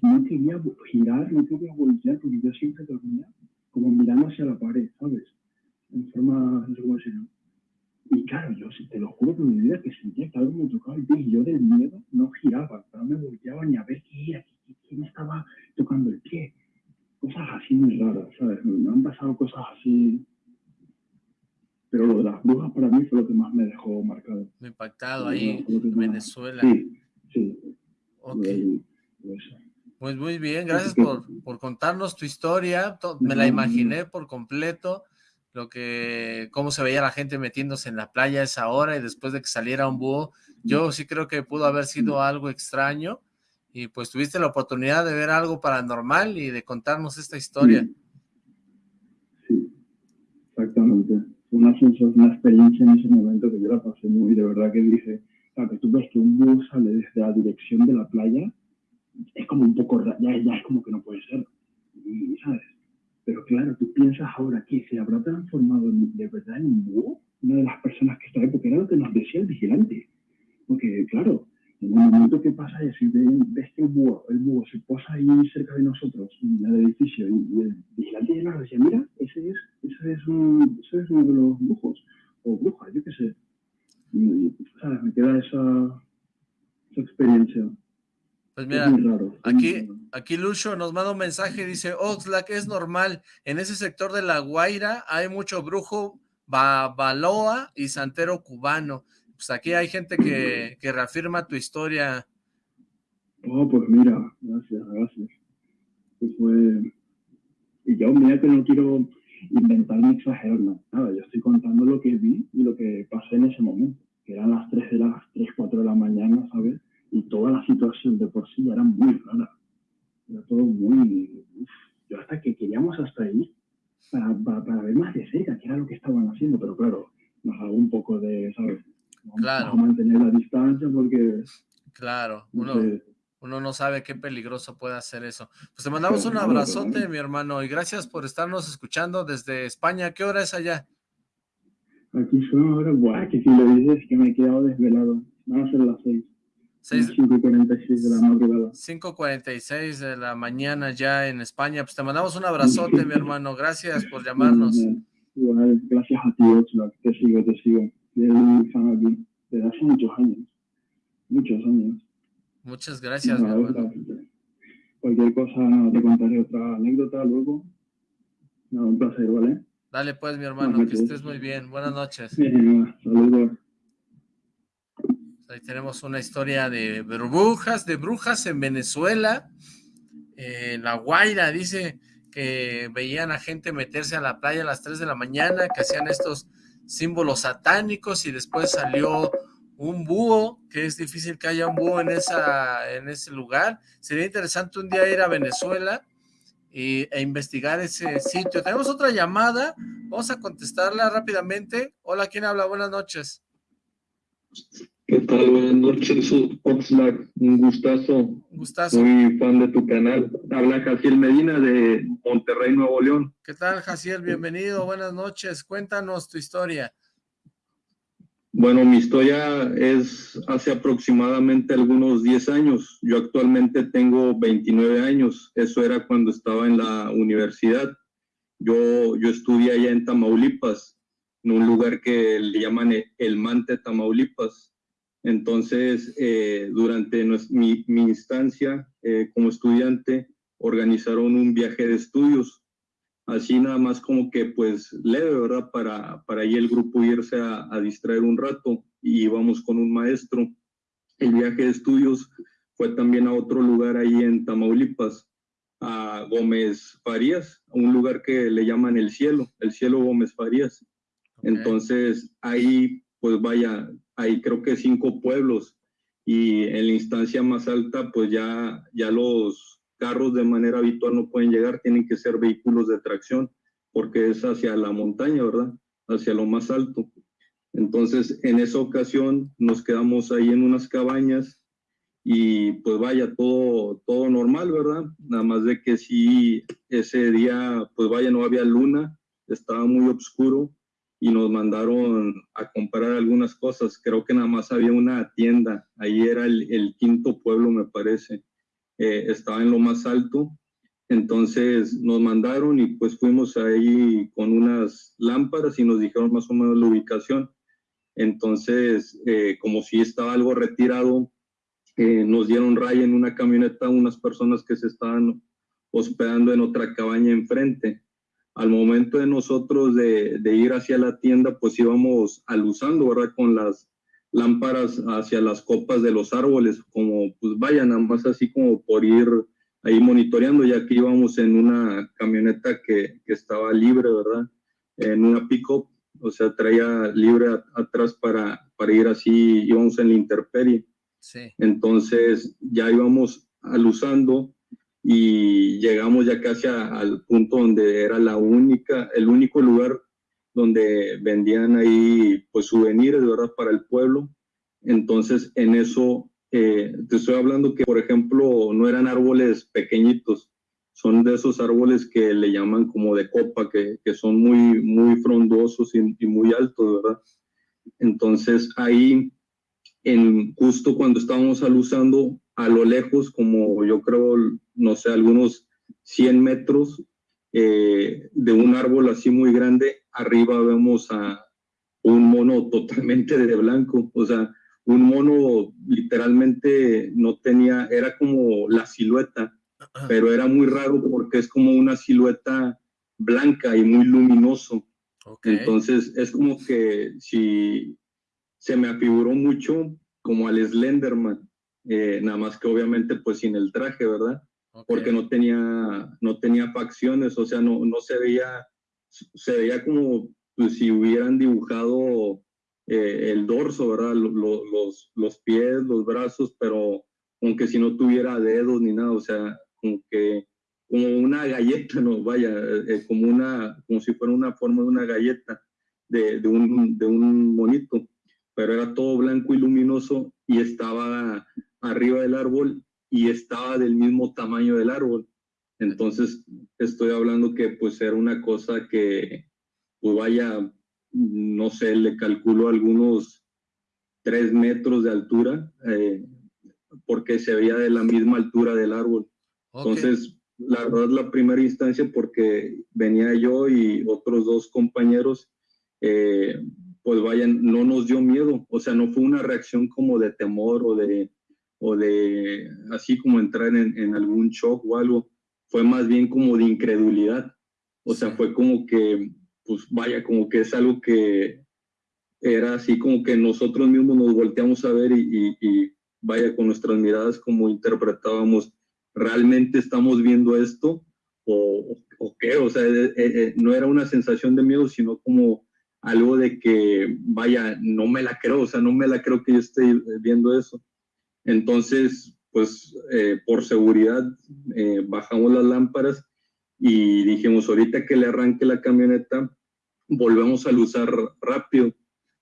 no quería girar, no quería voltear, porque yo siempre dormía como mirando hacia la pared, ¿sabes? En forma, no sé cómo decirlo. Y claro, yo te lo juro que mi vida que sentía que algo me tocaba el pie y yo del miedo no giraba, no me volteaba ni a ver qué era, quién estaba tocando el pie. Cosas así muy raras, ¿sabes? Me han pasado cosas así. Pero lo de las brujas para mí fue lo que más me dejó marcado. Impactado ahí en Venezuela. Sí, sí. Ok. Pues muy bien, gracias por, por contarnos tu historia. Me la imaginé por completo lo que, cómo se veía la gente metiéndose en la playa a esa hora y después de que saliera un búho, yo sí creo que pudo haber sido algo extraño y pues tuviste la oportunidad de ver algo paranormal y de contarnos esta historia. Sí, exactamente. Una, una experiencia en ese momento que yo la pasé muy, de verdad que dije, que tú ves que un búho sale desde la dirección de la playa, es como un poco, ya, ya es como que no puede ser, y, ¿sabes? Pero claro, tú piensas ahora que se habrá transformado de verdad en un búho, una de las personas que está ahí, porque era lo que nos decía el vigilante. Porque, claro, en el momento que pasa eso, y ves que el búho, el búho se posa ahí cerca de nosotros, en el edificio, y, el vigilante ya nos decía, mira, ese es, ese es, un, ese es uno de los brujos, o brujas, yo qué sé. Y, ¿sabes? Me queda esa, esa experiencia. Pues mira, aquí, aquí Lucho nos manda un mensaje, dice, Oxlack, es normal, en ese sector de La Guaira hay mucho brujo, babaloa y santero cubano. Pues aquí hay gente que, que reafirma tu historia. Oh, pues mira, gracias, gracias. Pues fue... Y yo, mira que no quiero inventar ni exagerar nada, yo estoy contando lo que vi y lo que pasé en ese momento, que eran las 3 de las 3, 4 de la mañana, ¿sabes? y toda la situación de por sí era muy rara. Era todo muy... yo hasta que queríamos hasta ahí para, para, ver más de cerca qué era lo que estaban haciendo, pero claro, nos hago un poco de, ¿sabes? Vamos a mantener la distancia porque... Claro, uno, uno no sabe qué peligroso puede hacer eso. Pues te mandamos un abrazote, mi hermano, y gracias por estarnos escuchando desde España. ¿Qué hora es allá? Aquí son ahora, buah, que si lo dices que me he quedado desvelado. Van a ser las 6. 5.46 de la madrugada. 5.46 de la mañana ya en España. Pues te mandamos un abrazote, mi hermano. Gracias por llamarnos. Igual, gracias a ti, Oxlack. Te sigo, te sigo. Desde hace muchos años. Muchos años. Muchas gracias. Cualquier cosa, te contaré otra anécdota luego. No, un placer, ¿vale? Dale pues, mi hermano, que estés muy bien. Buenas noches. Saludos. Ahí tenemos una historia de brujas, de brujas en Venezuela. En La Guaira dice que veían a gente meterse a la playa a las 3 de la mañana, que hacían estos símbolos satánicos y después salió un búho, que es difícil que haya un búho en, esa, en ese lugar. Sería interesante un día ir a Venezuela y, e investigar ese sitio. Tenemos otra llamada, vamos a contestarla rápidamente. Hola, ¿quién habla? Buenas noches. ¿Qué tal? Buenas noches, Oxlack. Un gustazo. Un gustazo. Muy fan de tu canal. Habla Jaciel Medina de Monterrey, Nuevo León. ¿Qué tal, Jaciel? Bienvenido. Buenas noches. Cuéntanos tu historia. Bueno, mi historia es hace aproximadamente algunos 10 años. Yo actualmente tengo 29 años. Eso era cuando estaba en la universidad. Yo, yo estudié allá en Tamaulipas, en un lugar que le llaman El Mante, Tamaulipas entonces, eh, durante mi, instancia eh, como estudiante, organizaron un viaje de estudios, así nada más como que pues leve, ¿verdad? Para, para ahí el grupo irse a, distraer un rato y íbamos con un maestro. El viaje de estudios fue también a otro lugar ahí en Tamaulipas, a Gómez Farías, a un lugar que le llaman El Cielo, El Cielo Gómez Farías. Entonces, ahí, pues vaya, hay creo que cinco pueblos y en la instancia más alta pues ya, ya los carros de manera habitual no pueden llegar, tienen que ser vehículos de tracción porque es hacia la montaña, ¿verdad? Hacia lo más alto. Entonces, en esa ocasión nos quedamos ahí en unas cabañas y pues vaya, todo, todo normal, ¿verdad? Nada más de que sí, ese día, pues vaya, no había luna, estaba muy oscuro y nos mandaron a comprar algunas cosas. Creo que nada más había una tienda, ahí era el, quinto pueblo, me parece. Eh, estaba en lo más alto. Entonces nos mandaron y pues fuimos ahí con unas lámparas y nos dijeron más o menos la ubicación. Entonces, eh, como si estaba algo retirado, eh, nos dieron raya en una camioneta unas personas que se estaban hospedando en otra cabaña enfrente al momento de nosotros de, ir hacia la tienda, pues íbamos alusando, ¿verdad? Con las lámparas hacia las copas de los árboles, como pues vayan, nada más así como por ir ahí monitoreando, ya que íbamos en una camioneta que, estaba libre, ¿verdad? En una pick-up, o sea, traía libre atrás para, para ir así, íbamos en la interperie. Sí. Entonces ya íbamos alusando y llegamos ya casi al punto donde era la única, el único lugar donde vendían ahí pues souvenirs, ¿verdad? Para el pueblo. Entonces en eso, eh, te estoy hablando que por ejemplo no eran árboles pequeñitos, son de esos árboles que le llaman como de copa, que, que son muy, muy frondosos y, y, muy altos, ¿verdad? Entonces ahí, en, justo cuando estábamos alusando, a lo lejos, como yo creo, no sé, algunos 100 metros eh, de un árbol así muy grande, arriba vemos a un mono totalmente de blanco, o sea, un mono literalmente no tenía, era como la silueta, pero era muy raro porque es como una silueta blanca y muy luminoso. Entonces es como que si se me afiguró mucho como al Slenderman, eh, nada más que obviamente pues sin el traje, ¿verdad? Porque no tenía, no tenía facciones, o sea, no, no se veía, se veía como pues, si hubieran dibujado eh, el dorso, ¿verdad? los, los pies, los brazos, pero aunque si no tuviera dedos ni nada, o sea, como como una galleta, no, vaya, eh, como una, como si fuera una forma de una galleta de, de, un, de un monito, pero era todo blanco y luminoso y estaba arriba del árbol y estaba del mismo tamaño del árbol. Entonces, estoy hablando que pues era una cosa que, pues vaya, no sé, le calculo algunos tres metros de altura, eh, porque se veía de la misma altura del árbol. Entonces, la verdad, la primera instancia, porque venía yo y otros dos compañeros, eh, pues vayan, no nos dio miedo, o sea, no fue una reacción como de temor o de, o de así como entrar en, en algún shock o algo, fue más bien como de incredulidad, o sea, fue como que, pues vaya, como que es algo que era así como que nosotros mismos nos volteamos a ver y, y, vaya con nuestras miradas como interpretábamos, ¿realmente estamos viendo esto? ¿O, o qué? O sea, eh, eh, no era una sensación de miedo, sino como algo de que, vaya, no me la creo, o sea, no me la creo que yo esté viendo eso. Entonces, pues eh, por seguridad eh, bajamos las lámparas y dijimos, ahorita que le arranque la camioneta, volvemos a luzar rápido.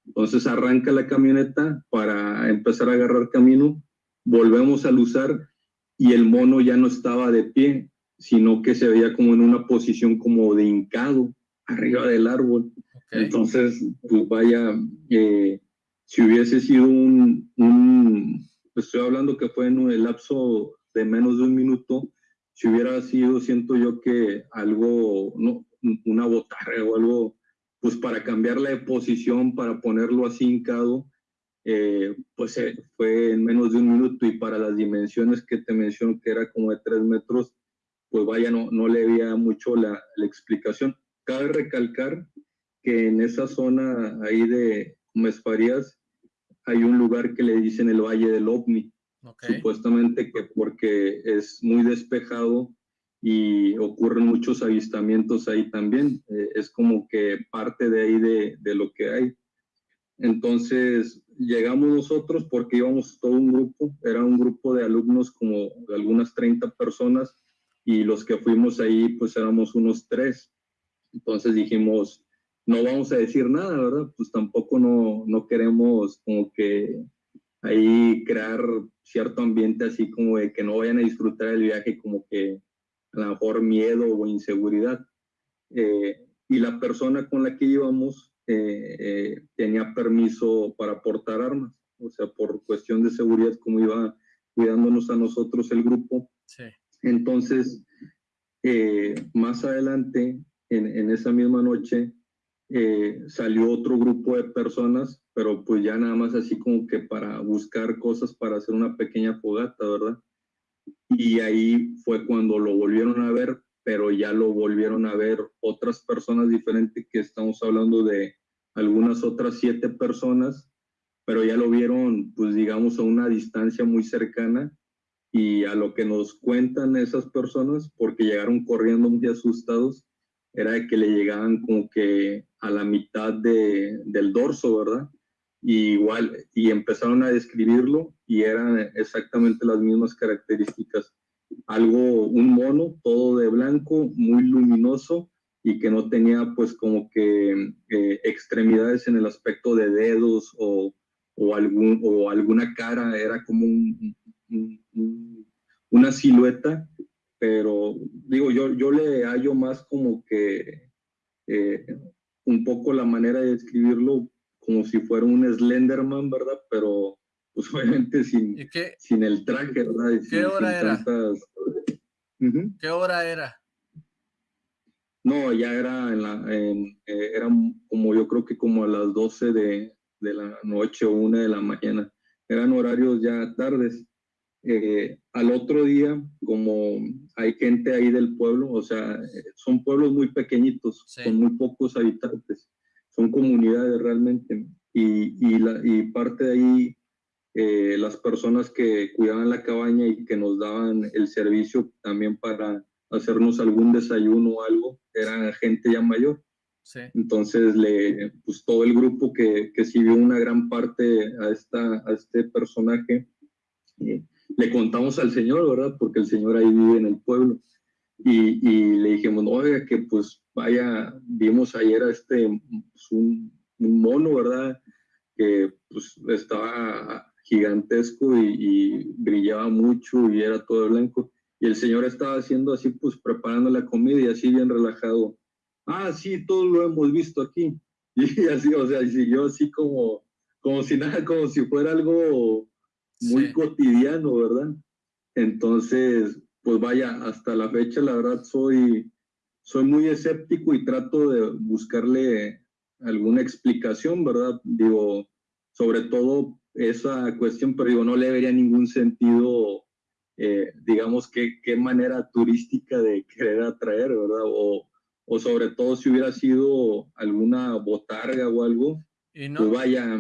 Entonces arranca la camioneta para empezar a agarrar camino, volvemos a luzar y el mono ya no estaba de pie, sino que se veía como en una posición como de hincado arriba del árbol. Entonces, pues vaya, eh, si hubiese sido un, un, estoy hablando que fue en el lapso de menos de un minuto, si hubiera sido, siento yo que algo, no, una botarga o algo, pues para cambiarla de posición, para ponerlo así hincado, eh, pues eh, fue en menos de un minuto y para las dimensiones que te menciono que era como de tres metros, pues vaya, no, no le había mucho la, la explicación. Cabe recalcar que en esa zona ahí de Mesfarías hay un lugar que le dicen el Valle del OVNI, supuestamente que porque es muy despejado y ocurren muchos avistamientos ahí también, eh, es como que parte de ahí de, de lo que hay. Entonces llegamos nosotros porque íbamos todo un grupo, era un grupo de alumnos como de algunas 30 personas y los que fuimos ahí pues éramos unos tres. Entonces dijimos, no vamos a decir nada, ¿verdad? Pues tampoco no, no queremos como que ahí crear cierto ambiente así como de que no vayan a disfrutar el viaje como que a lo mejor miedo o inseguridad. Eh, y la persona con la que íbamos eh, eh, tenía permiso para portar armas, o sea, por cuestión de seguridad, como iba cuidándonos a nosotros el grupo. Sí. Entonces, más adelante, en, en, esa misma noche, eh, salió otro grupo de personas, pero pues ya nada más así como que para buscar cosas para hacer una pequeña fogata, ¿verdad? Y ahí fue cuando lo volvieron a ver, pero ya lo volvieron a ver otras personas diferentes, que estamos hablando de algunas otras siete personas, pero ya lo vieron, pues digamos, a una distancia muy cercana y a lo que nos cuentan esas personas, porque llegaron corriendo muy asustados, era que le llegaban como que a la mitad de, del dorso, ¿verdad? Igual, y empezaron a describirlo y eran exactamente las mismas características. Algo, un mono, todo de blanco, muy luminoso y que no tenía pues como que eh, extremidades en el aspecto de dedos o, o, algún, o alguna cara, era como una silueta pero digo, yo, yo le hallo más como que eh, un poco la manera de describirlo como si fuera un Slenderman, ¿verdad? Pero pues obviamente sin, sin el traje, ¿verdad? ¿Qué hora era? ¿Qué hora era? No, ya era en la, en, eh, era como yo creo que como a las 12 de, de la noche o una de la mañana. Eran horarios ya tardes. Eh, al otro día, como hay gente ahí del pueblo, o sea, son pueblos muy pequeñitos, con muy pocos habitantes, son comunidades realmente, y, y, la, y parte de ahí, eh, las personas que cuidaban la cabaña y que nos daban el servicio también para hacernos algún desayuno o algo, era gente ya mayor. Sí. Entonces, le, pues todo el grupo que, que sirvió una gran parte a, esta, a este personaje, eh, le contamos al señor, ¿verdad? Porque el señor ahí vive en el pueblo. Y, le dijimos, no, oiga, que pues vaya, vimos ayer a este, pues, un, un, mono, ¿verdad? Que pues estaba gigantesco y, brillaba mucho y era todo blanco. Y el señor estaba haciendo así, pues preparando la comida y así bien relajado. Ah, sí, todo lo hemos visto aquí. Y así, o sea, y siguió así como, como si nada, como si fuera algo muy cotidiano, ¿verdad? Entonces, pues vaya, hasta la fecha, la verdad, soy, soy muy escéptico y trato de buscarle alguna explicación, ¿verdad? Digo, sobre todo esa cuestión, pero digo, no le vería ningún sentido, eh, digamos, qué, qué manera turística de querer atraer, ¿verdad? O, o sobre todo si hubiera sido alguna botarga o algo, y no, pues vaya.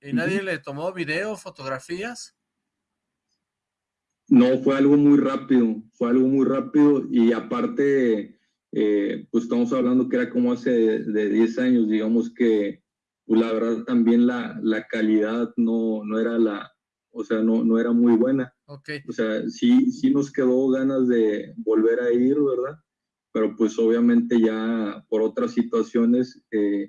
¿Y nadie le tomó video, fotografías? No, fue algo muy rápido, fue algo muy rápido y aparte, eh, pues estamos hablando que era como hace de, 10 años, digamos que pues la verdad también la, la calidad no, no era la, o sea, no, no era muy buena. Okay. O sea, sí, sí nos quedó ganas de volver a ir, ¿verdad? Pero pues obviamente ya por otras situaciones eh,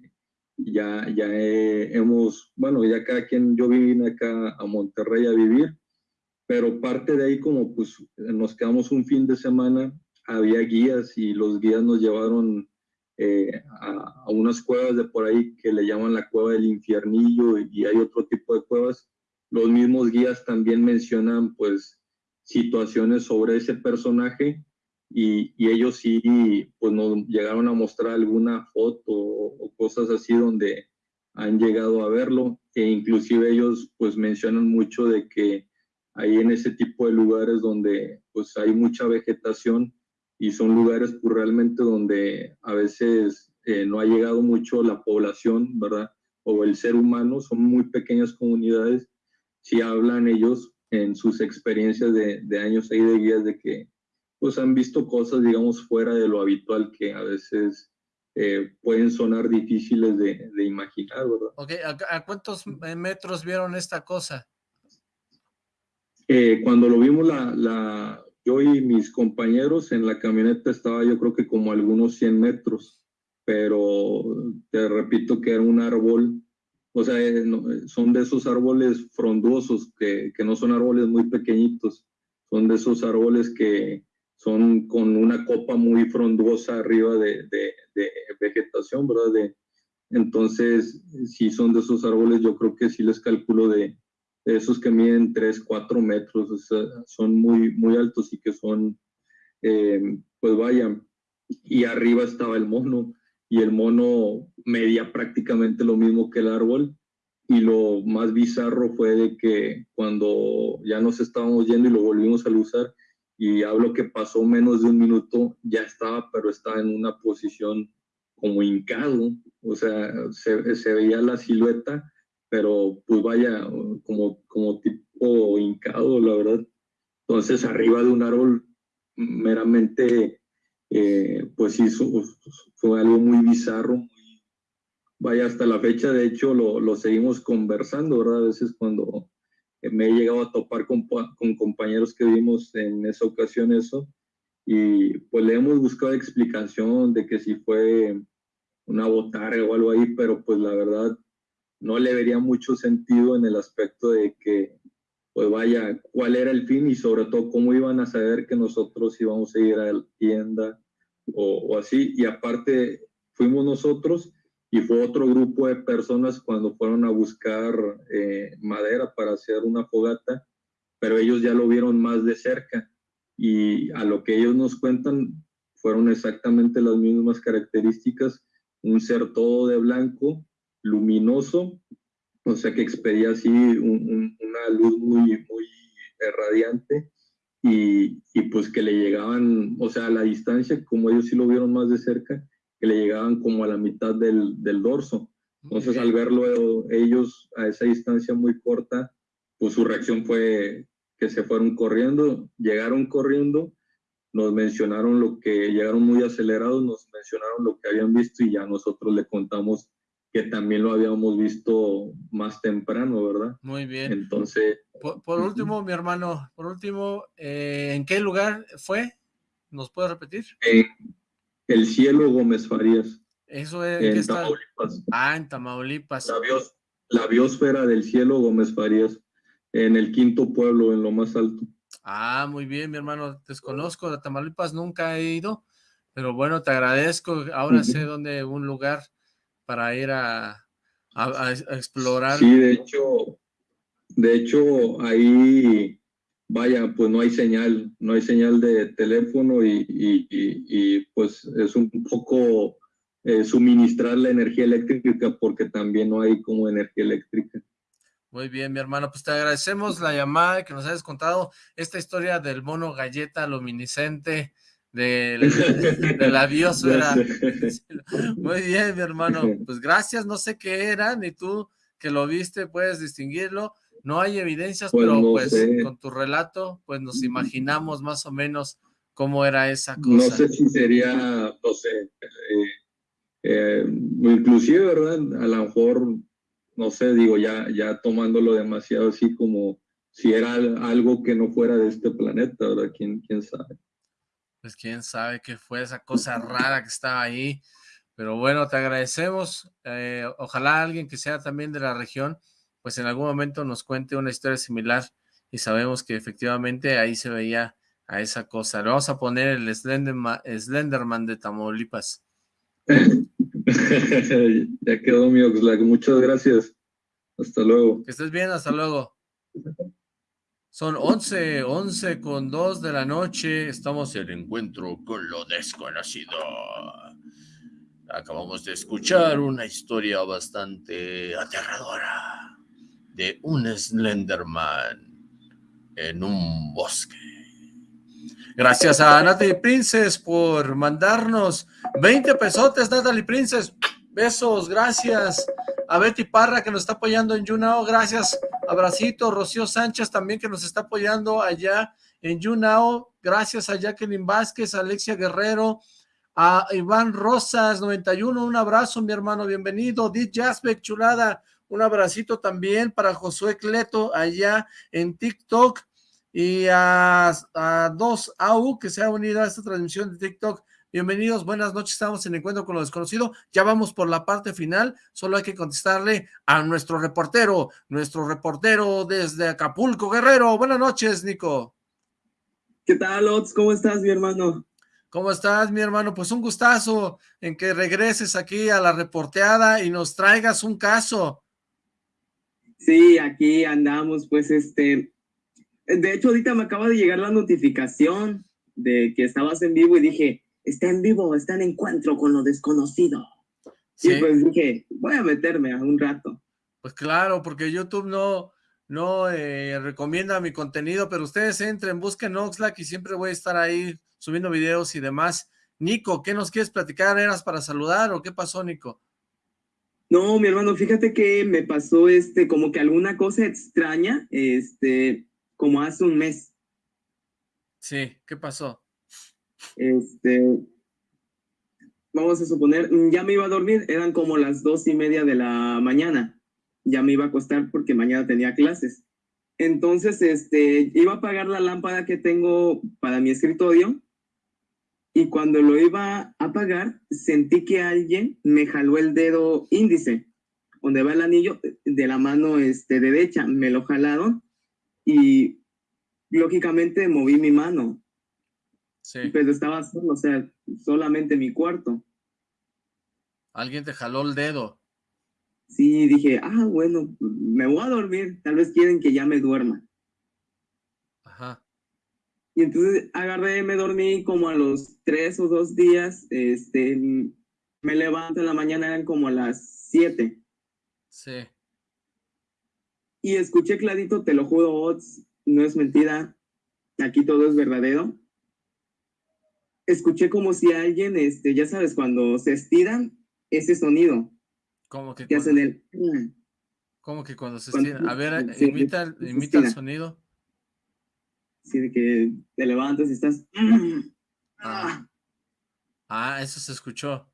ya, ya hemos, bueno, ya cada quien, yo vine acá a Monterrey a vivir pero parte de ahí como pues nos quedamos un fin de semana, había guías y los guías nos llevaron eh, a, unas cuevas de por ahí que le llaman la cueva del infiernillo y, hay otro tipo de cuevas. Los mismos guías también mencionan pues situaciones sobre ese personaje y, y, ellos sí pues nos llegaron a mostrar alguna foto o, o, cosas así donde han llegado a verlo e inclusive ellos pues mencionan mucho de que ahí en ese tipo de lugares donde pues hay mucha vegetación y son lugares pues realmente donde a veces eh, no ha llegado mucho la población, ¿verdad? O el ser humano, son muy pequeñas comunidades, si hablan ellos en sus experiencias de, de años ahí de guías de que pues han visto cosas, digamos, fuera de lo habitual que a veces eh, pueden sonar difíciles de, de, imaginar, ¿verdad? Ok, ¿a cuántos metros vieron esta cosa? Eh, cuando lo vimos, la, la, yo y mis compañeros en la camioneta estaba yo creo que como algunos 100 metros, pero te repito que era un árbol, o sea, eh, son de esos árboles frondosos, que, que, no son árboles muy pequeñitos, son de esos árboles que son con una copa muy frondosa arriba de, de, vegetación, ¿verdad? Entonces, si son de esos árboles, yo creo que sí les calculo de esos que miden 3, 4 metros, son muy, muy altos y que son, eh, pues vaya, y arriba estaba el mono, y el mono medía prácticamente lo mismo que el árbol, y lo más bizarro fue de que cuando ya nos estábamos yendo y lo volvimos a usar, y hablo que pasó menos de un minuto, ya estaba, pero estaba en una posición como hincado, o sea, se, se veía la silueta, pero pues vaya, como, como tipo hincado, la verdad. Entonces, arriba de un árbol, meramente, eh, pues sí, fue algo muy bizarro. Vaya, hasta la fecha, de hecho, lo, lo seguimos conversando, ¿verdad? A veces cuando me he llegado a topar con, con compañeros que vimos en esa ocasión eso, y pues le hemos buscado explicación de que si fue una botarga o algo ahí, pero pues la verdad no le vería mucho sentido en el aspecto de que, pues vaya, cuál era el fin y sobre todo cómo iban a saber que nosotros íbamos a ir a la tienda o, así. Y aparte, fuimos nosotros y fue otro grupo de personas cuando fueron a buscar eh, madera para hacer una fogata, pero ellos ya lo vieron más de cerca. Y a lo que ellos nos cuentan fueron exactamente las mismas características, un ser todo de blanco, luminoso, o sea que expedía así una luz muy, muy radiante y, y, pues que le llegaban, o sea, a la distancia, como ellos sí lo vieron más de cerca, que le llegaban como a la mitad del, del dorso. Entonces al verlo ellos a esa distancia muy corta, pues su reacción fue que se fueron corriendo, llegaron corriendo, nos mencionaron lo que, llegaron muy acelerados, nos mencionaron lo que habían visto y ya nosotros le contamos que también lo habíamos visto más temprano, ¿verdad? Muy bien. Entonces... Por, último, mi hermano, por último, eh, ¿en qué lugar fue? ¿Nos puede repetir? En el cielo Gómez Farías. Eso es... En Tamaulipas. Ah, en Tamaulipas. La, bios, la biosfera del cielo Gómez Farías. en el quinto pueblo, en lo más alto. Ah, muy bien, mi hermano. Desconozco de Tamaulipas, nunca he ido, pero bueno, te agradezco. Ahora sé dónde un lugar para ir a, a, explorar. Sí, de hecho, de hecho, ahí, vaya, pues no hay señal, no hay señal de teléfono y, y, pues es un poco eh, suministrar la energía eléctrica porque también no hay como energía eléctrica. Muy bien, mi hermano, pues te agradecemos la llamada que nos hayas contado esta historia del mono galleta luminiscente, del, de la biosfera. Muy bien, mi hermano, pues gracias, no sé qué era, ni tú que lo viste puedes distinguirlo, no hay evidencias, pues pero pues con tu relato, pues nos imaginamos más o menos cómo era esa cosa. No sé si sería, no sé, eh, eh, inclusive, ¿verdad? A lo mejor no sé, digo, ya, ya tomándolo demasiado así como si era algo que no fuera de este planeta, ¿verdad? ¿Quién, quién sabe? Pues quién sabe qué fue esa cosa rara que estaba ahí. Pero bueno, te agradecemos. Eh, ojalá alguien que sea también de la región, pues en algún momento nos cuente una historia similar y sabemos que efectivamente ahí se veía a esa cosa. Le vamos a poner el Slenderman, Slenderman de Tamaulipas. ya quedó mi Oxlack. Muchas gracias. Hasta luego. Que estés bien, hasta luego. Son 11, 11 con 2 de la noche. Estamos en el encuentro con lo desconocido. Acabamos de escuchar una historia bastante aterradora de un Slenderman en un bosque. Gracias a Natalie Princess por mandarnos 20 pesotes, Natalie Princess. Besos, gracias. A Betty Parra que nos está apoyando en Yunao, gracias. Abracito, Rocío Sánchez también que nos está apoyando allá en Yunao. Gracias a Jacqueline Vázquez, Alexia Guerrero, a Iván Rosas 91, un abrazo mi hermano, bienvenido. Dit Jasbeck, chulada, un abracito también para Josué Cleto allá en TikTok y a, a dos AU que se ha unido a esta transmisión de TikTok. Bienvenidos, buenas noches, estamos en Encuentro con lo Desconocido, ya vamos por la parte final, solo hay que contestarle a nuestro reportero, nuestro reportero desde Acapulco, Guerrero. Buenas noches, Nico. ¿Qué tal, Ots? ¿Cómo estás, mi hermano? ¿Cómo estás, mi hermano? Pues un gustazo en que regreses aquí a la reporteada y nos traigas un caso. Sí, aquí andamos, pues, este, de hecho, ahorita me acaba de llegar la notificación de que estabas en vivo y dije, está en vivo, está en encuentro con lo desconocido. ¿Sí? Y pues dije, voy a meterme a un rato. Pues claro, porque YouTube no, no eh, recomienda mi contenido, pero ustedes entren, busquen Oxlack y siempre voy a estar ahí subiendo videos y demás. Nico, ¿qué nos quieres platicar? ¿Eras para saludar o qué pasó, Nico? No, mi hermano, fíjate que me pasó este, como que alguna cosa extraña, este, como hace un mes. Sí, ¿qué pasó? Este, vamos a suponer, ya me iba a dormir, eran como las dos y media de la mañana. Ya me iba a acostar porque mañana tenía clases. Entonces, este, iba a apagar la lámpara que tengo para mi escritorio y cuando lo iba a apagar, sentí que alguien me jaló el dedo índice, donde va el anillo de la mano este, derecha, me lo jalaron y lógicamente moví mi mano. Sí. Pero estaba solo, o sea, solamente mi cuarto. Alguien te jaló el dedo. Sí, dije, ah, bueno, me voy a dormir, tal vez quieren que ya me duerma. Y entonces agarré, me dormí como a los tres o dos días, este, me levanto en la mañana, eran como a las siete. Sí y escuché clarito, te lo juro, no es mentira, aquí todo es verdadero. Escuché como si alguien, este, ya sabes, cuando se estiran, ese sonido. ¿Cómo que? Que hacen el... ¿Cómo que cuando se estiran? A ver, imita, imita el sonido. Sí, de que te levantas y estás... Ah. ah, eso se escuchó.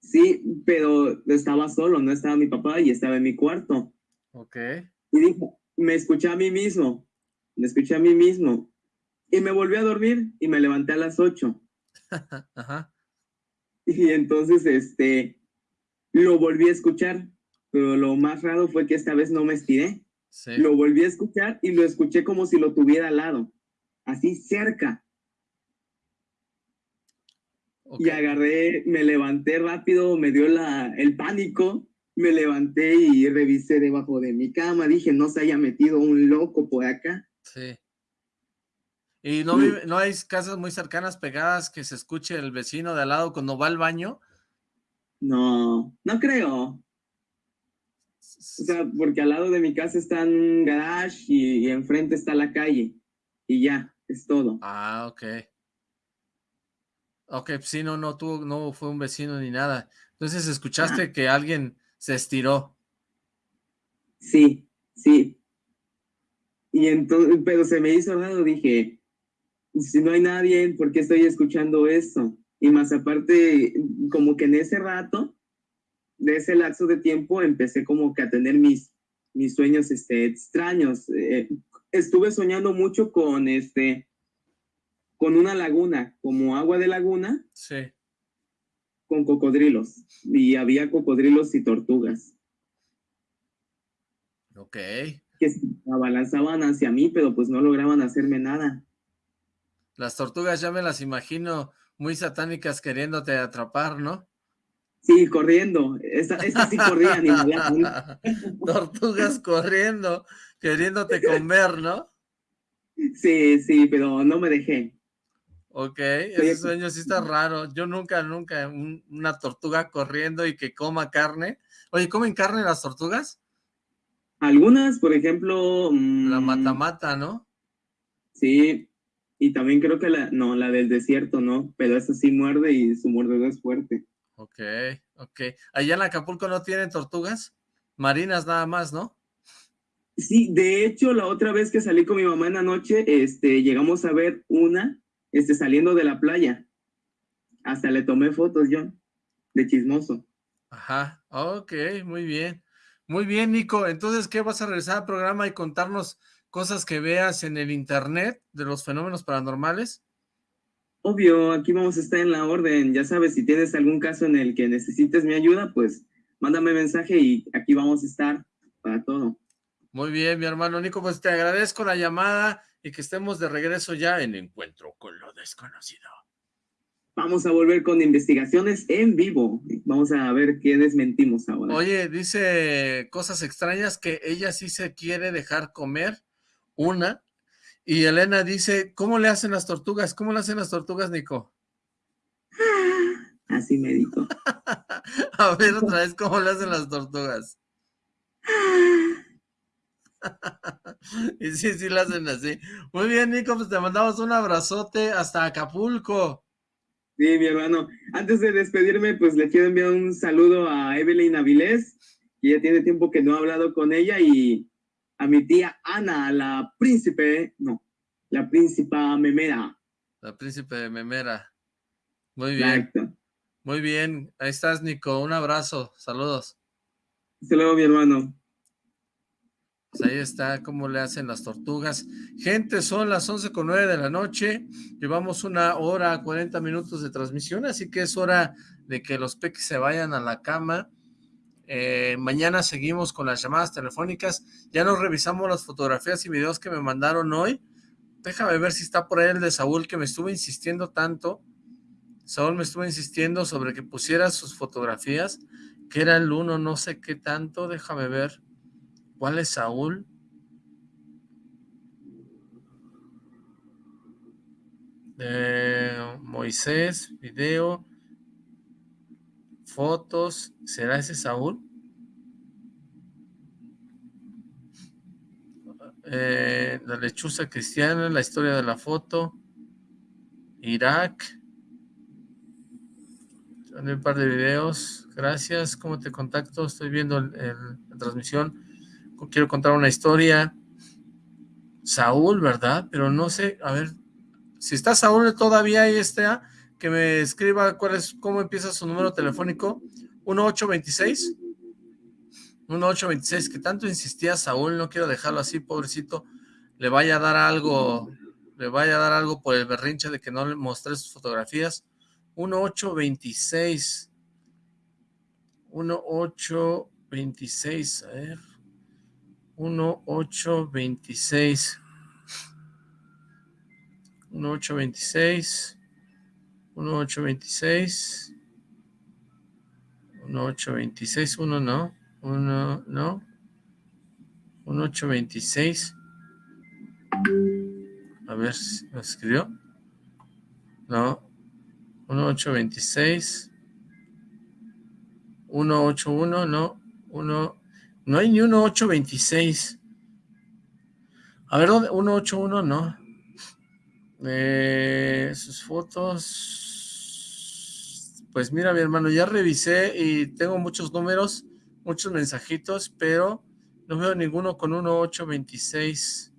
Sí, pero estaba solo, no estaba mi papá y estaba en mi cuarto. Ok. Y dijo, me escuché a mí mismo, me escuché a mí mismo. Y me volví a dormir y me levanté a las 8. Ajá. Y entonces, este, lo volví a escuchar, pero lo más raro fue que esta vez no me estiré. Lo volví a escuchar y lo escuché como si lo tuviera al lado, así cerca. Y agarré, me levanté rápido, me dio la, el pánico, me levanté y revisé debajo de mi cama. Dije, no se haya metido un loco por acá. Sí. ¿Y no, no hay casas muy cercanas pegadas que se escuche el vecino de al lado cuando va al baño? No, no creo. O sea, porque al lado de mi casa está un garage y, enfrente está la calle. Y ya, es todo. Ah, ok. Ok, pues sí, no, no, tuvo, no fue un vecino ni nada. Entonces, ¿escuchaste ah. que alguien se estiró? Sí, sí. Y entonces, pero se me hizo raro, dije, si no hay nadie, ¿por qué estoy escuchando esto? Y más aparte, como que en ese rato, de ese lapso de tiempo empecé como que a tener mis, mis sueños este, extraños. Eh, estuve soñando mucho con, este, con una laguna, como agua de laguna. Sí. Con cocodrilos. Y había cocodrilos y tortugas. Ok. Que se abalanzaban hacia mí, pero pues no lograban hacerme nada. Las tortugas ya me las imagino muy satánicas queriéndote atrapar, ¿no? Sí, corriendo. Estas sí corrían. Tortugas corriendo, queriéndote comer, ¿no? Sí, sí, pero no me dejé. Ok, ese sueño sí está raro. Yo nunca, nunca, una tortuga corriendo y que coma carne. Oye, ¿comen carne las tortugas? Algunas, por ejemplo... La mm, mata-mata, ¿no? Sí, y también creo que la, no, la del desierto, ¿no? Pero esa sí muerde y su mordedor es fuerte. Ok, ok. Allá en Acapulco no tienen tortugas marinas nada más, ¿no? Sí, de hecho, la otra vez que salí con mi mamá en la noche, este, llegamos a ver una, este, saliendo de la playa. Hasta le tomé fotos yo, de chismoso. Ajá, ok, muy bien. Muy bien, Nico. Entonces, ¿qué vas a regresar al programa y contarnos cosas que veas en el internet de los fenómenos paranormales? Obvio, aquí vamos a estar en la orden. Ya sabes, si tienes algún caso en el que necesites mi ayuda, pues mándame mensaje y aquí vamos a estar para todo. Muy bien, mi hermano Nico, pues te agradezco la llamada y que estemos de regreso ya en Encuentro con lo Desconocido. Vamos a volver con investigaciones en vivo. Vamos a ver qué desmentimos ahora. Oye, dice cosas extrañas que ella sí se quiere dejar comer, una, y Elena dice, ¿cómo le hacen las tortugas? ¿Cómo le hacen las tortugas, Nico? Así me dijo. A ver otra vez, ¿cómo le hacen las tortugas? y sí, sí le hacen así. Muy bien, Nico, pues te mandamos un abrazote hasta Acapulco. Sí, mi hermano. Antes de despedirme, pues le quiero enviar un saludo a Evelyn Avilés, que ya tiene tiempo que no he hablado con ella y a mi tía Ana, la príncipe, no, la príncipa Memera. La príncipe de Memera. Muy bien. Muy bien. Ahí estás, Nico. Un abrazo. Saludos. Hasta luego, mi hermano. Pues ahí está cómo le hacen las tortugas. Gente, son las 11 con 9 de la noche. Llevamos una hora, 40 minutos de transmisión, así que es hora de que los peques se vayan a la cama. Eh, mañana seguimos con las llamadas telefónicas. Ya nos revisamos las fotografías y videos que me mandaron hoy. Déjame ver si está por ahí el de Saúl que me estuvo insistiendo tanto. Saúl me estuvo insistiendo sobre que pusiera sus fotografías, que era el uno, no sé qué tanto. Déjame ver. ¿Cuál es Saúl? Moisés, video fotos, ¿será ese Saúl? Eh, la lechuza cristiana, la historia de la foto, Irak, un par de videos, gracias, ¿cómo te contacto? Estoy viendo la transmisión, quiero contar una historia, Saúl, ¿verdad? Pero no sé, a ver, si está Saúl todavía ahí está, que me escriba cuál es, cómo empieza su número telefónico, 1826, 1826, que tanto insistía Saúl, no quiero dejarlo así, pobrecito, le vaya a dar algo, le vaya a dar algo por el berrinche de que no le mostré sus fotografías, 1826, 1826, a ver, 1826. 1826. 1826. 1826. Uno no. Uno no. 1826. A ver, ¿lo escribió? No. 1826. 181, no. Uno, no hay ni 1826. A ver, ¿dónde? 181, no. Eh, sus fotos. Pues mira, mi hermano, ya revisé y tengo muchos números, muchos mensajitos, pero no veo ninguno con 1826.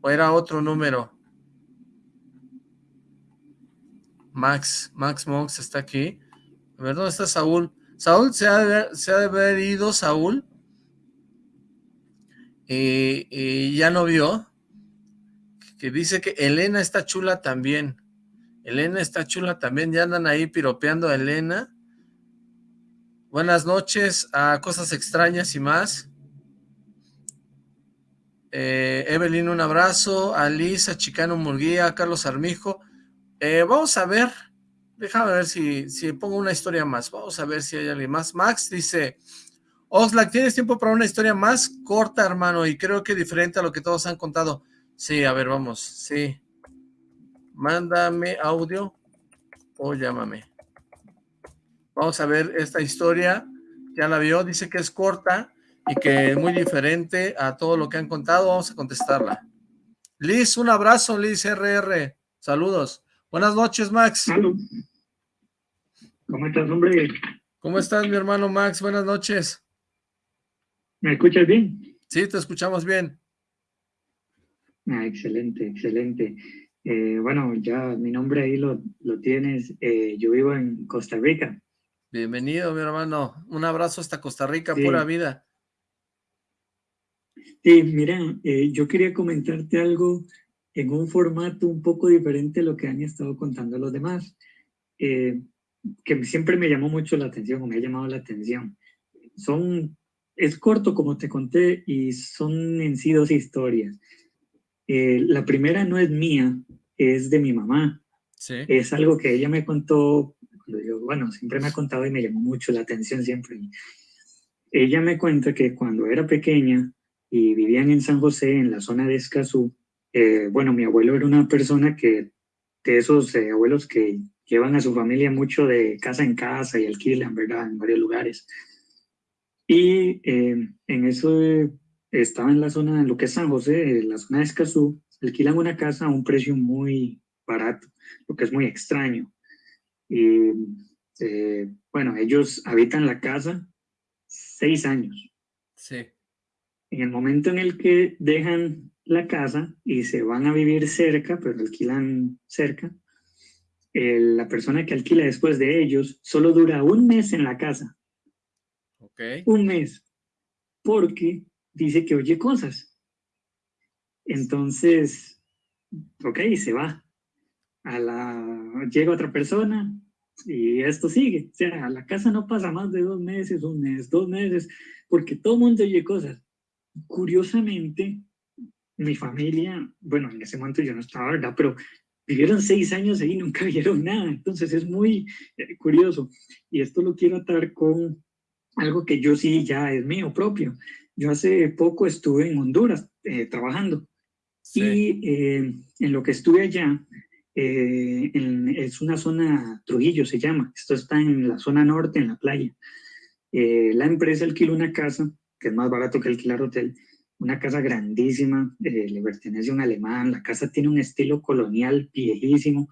¿O era otro número? Max, Max Monks está aquí. A ver, ¿dónde está Saúl? Saúl se ha de, se ha haber ido, Saúl. Y, y, ya no vio. Que dice que Elena está chula también. Elena está chula también. Ya andan ahí piropeando a Elena. Buenas noches a Cosas Extrañas y más. Eh, Evelyn, un abrazo. A Liz, a Chicano Murguía, a Carlos Armijo. Eh, vamos a ver. Déjame ver si, si pongo una historia más. Vamos a ver si hay alguien más. Max dice, Oxlack, ¿tienes tiempo para una historia más corta, hermano? Y creo que diferente a lo que todos han contado. Sí, a ver, vamos. Sí. Mándame audio o llámame. Vamos a ver esta historia. Ya la vio, dice que es corta y que es muy diferente a todo lo que han contado. Vamos a contestarla. Liz, un abrazo, Liz RR. Saludos. Buenas noches, Max. ¿Cómo estás, hombre? ¿Cómo estás, mi hermano Max? Buenas noches. ¿Me escuchas bien? Sí, te escuchamos bien. Ah, excelente, excelente. Eh, bueno, ya mi nombre ahí lo, lo tienes. Eh, yo vivo en Costa Rica. Bienvenido, mi hermano. Un abrazo hasta Costa Rica, sí. pura vida. Sí, mira, eh, yo quería comentarte algo en un formato un poco diferente a lo que han estado contando los demás, que siempre me llamó mucho la atención o me ha llamado la atención. Son, es corto como te conté y son en sí dos historias. Eh, la primera no es mía, es de mi mamá. Sí. Es algo que ella me contó, yo, bueno, siempre me ha contado y me llamó mucho la atención siempre. Ella me cuenta que cuando era pequeña y vivían en San José, en la zona de Escazú, eh, bueno, mi abuelo era una persona que, de esos eh, abuelos que llevan a su familia mucho de casa en casa y alquilan, ¿verdad? En varios lugares. Y eh, en eso estaba en la zona, en lo que es San José, en la zona de Escazú, alquilan una casa a un precio muy barato, lo que es muy extraño. Y eh, bueno, ellos habitan la casa seis años. Sí. En el momento en el que dejan la casa y se van a vivir cerca, pero alquilan cerca, eh, la persona que alquila después de ellos solo dura un mes en la casa. Okay. Un mes. Porque dice que oye cosas. Entonces, ok, se va. Llega otra persona y esto sigue. O sea, a la casa no pasa más de dos meses, un mes, dos meses, porque todo el mundo oye cosas. Curiosamente, mi familia, bueno, en ese momento yo no estaba, ¿verdad? Pero vivieron seis años ahí y nunca vieron nada. Entonces es muy eh, curioso. Y esto lo quiero atar con algo que yo sí ya es mío propio. Yo hace poco estuve en Honduras eh, trabajando. Sí. Y eh, en lo que estuve allá, eh, es una zona, Trujillo se llama, esto está en la zona norte, en la playa. Eh, la empresa alquiló una casa, que es más barato que alquilar hotel, una casa grandísima, le pertenece a un alemán, la casa tiene un estilo colonial viejísimo,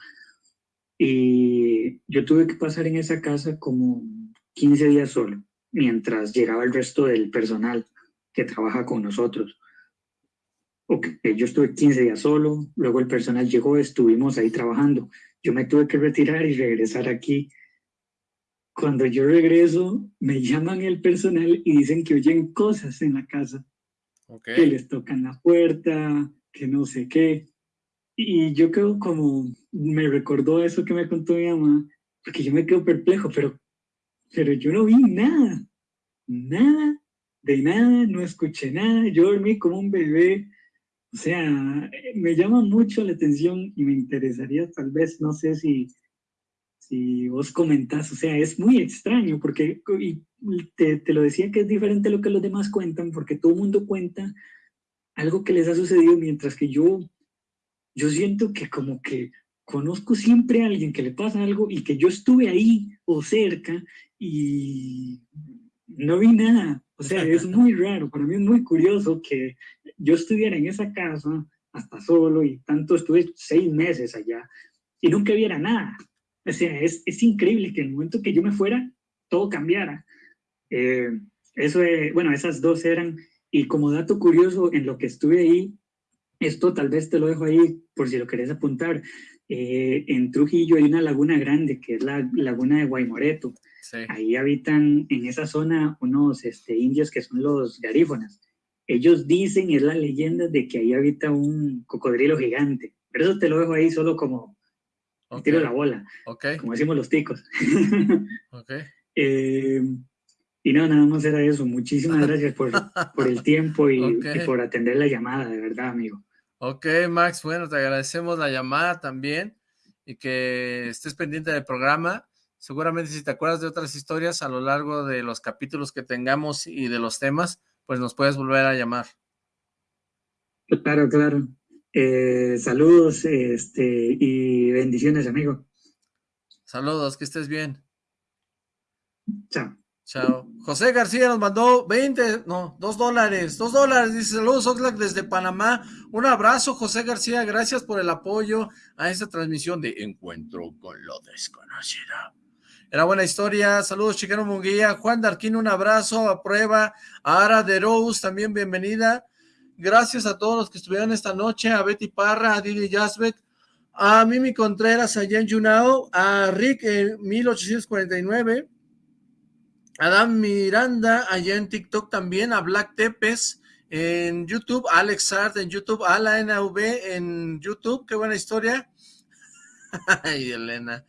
y yo tuve que pasar en esa casa como 15 días solo, mientras llegaba el resto del personal que trabaja con nosotros. Okay, yo estuve 15 días solo, luego el personal llegó, estuvimos ahí trabajando. Yo me tuve que retirar y regresar aquí. Cuando yo regreso, me llaman el personal y dicen que oyen cosas en la casa. Okay. Que les tocan la puerta, que no sé qué. Y yo quedo como, me recordó eso que me contó mi mamá, porque yo me quedo perplejo, pero, pero yo no vi nada, nada de nada, no escuché nada, yo dormí como un bebé, o sea, me llama mucho la atención y me interesaría tal vez, no sé si, si vos comentás, o sea, es muy extraño porque y te, te, lo decía que es diferente a lo que los demás cuentan porque todo el mundo cuenta algo que les ha sucedido mientras que yo, yo siento que como que conozco siempre a alguien que le pasa algo y que yo estuve ahí o cerca y no vi nada. O sea, es muy raro, para mí es muy curioso que yo estuviera en esa casa hasta solo y tanto estuve seis meses allá y nunca viera nada. O sea, es, es increíble que en el momento que yo me fuera, todo cambiara. Eh, eso, bueno, esas dos eran, y como dato curioso, en lo que estuve ahí, esto tal vez te lo dejo ahí por si lo querés apuntar, eh, en Trujillo hay una laguna grande que es la laguna de Guaymoreto. Ahí habitan en esa zona unos este, indios que son los garífonas. Ellos dicen, es la leyenda, de que ahí habita un cocodrilo gigante. Pero eso te lo dejo ahí solo como tiro la bola, como decimos los ticos. Eh, y no, nada más era eso. Muchísimas gracias por, por el tiempo y, y por atender la llamada, de verdad, amigo. Ok, Max, bueno, te agradecemos la llamada también y que estés pendiente del programa. Seguramente si te acuerdas de otras historias a lo largo de los capítulos que tengamos y de los temas, pues nos puedes volver a llamar. Claro, claro. Eh, saludos este, y bendiciones, amigo. Saludos, que estés bien. Chao. Chao. José García nos mandó 20, no, 2 dólares, 2 dólares, dice saludos Oxlack desde Panamá. Un abrazo José García, gracias por el apoyo a esta transmisión de Encuentro con lo Desconocido. Era buena historia, saludos Chicano Munguía, Juan Darquín, un abrazo, a prueba, a Ara de Rose, también bienvenida. Gracias a todos los que estuvieron esta noche, a Betty Parra, a Didi Jasbeck, a Mimi Contreras, a Jen Junao, a Rick en 1849, Adam Miranda, allá en TikTok también, a Black Tepes, en YouTube, Alex Art en YouTube, a la NV en YouTube, qué buena historia. Ay, Elena.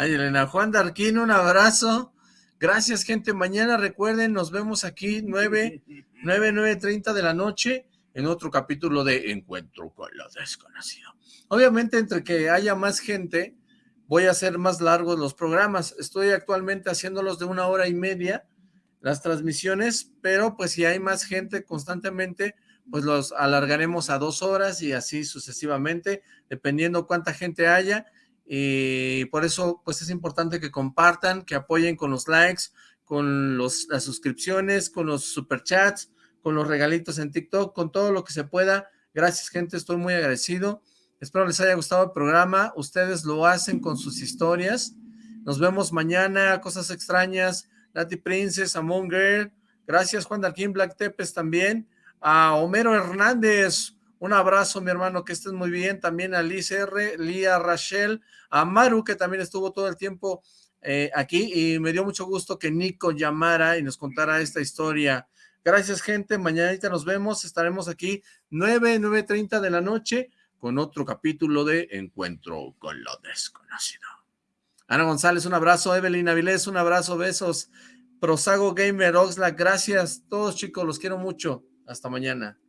Ay, Elena. Juan Darquín, un abrazo. Gracias, gente. Mañana recuerden, nos vemos aquí 9, 9, 9.30 de la noche en otro capítulo de Encuentro con lo Desconocido. Obviamente, entre que haya más gente, voy a hacer más largos los programas. Estoy actualmente haciéndolos de una hora y media, las transmisiones, pero pues si hay más gente constantemente, pues los alargaremos a dos horas y así sucesivamente, dependiendo cuánta gente haya y por eso pues es importante que compartan, que apoyen con los likes, con los, las suscripciones, con los superchats, con los regalitos en TikTok, con todo lo que se pueda. Gracias gente, estoy muy agradecido. Espero les haya gustado el programa. Ustedes lo hacen con sus historias. Nos vemos mañana, Cosas Extrañas, Nati Princess, Among Girl. Gracias Juan Darquín, Black Tepes también. A Homero Hernández, un abrazo, mi hermano, que estés muy bien. También a Liz R, Lía Rachel, a Maru, que también estuvo todo el tiempo eh, aquí. Y me dio mucho gusto que Nico llamara y nos contara esta historia. Gracias, gente. Mañanita nos vemos. Estaremos aquí 9, 9.30 de la noche con otro capítulo de Encuentro con lo Desconocido. Ana González, un abrazo. Evelyn Avilés, un abrazo. Besos. Prosago Gamer Oxlack, gracias. Todos chicos, los quiero mucho. Hasta mañana.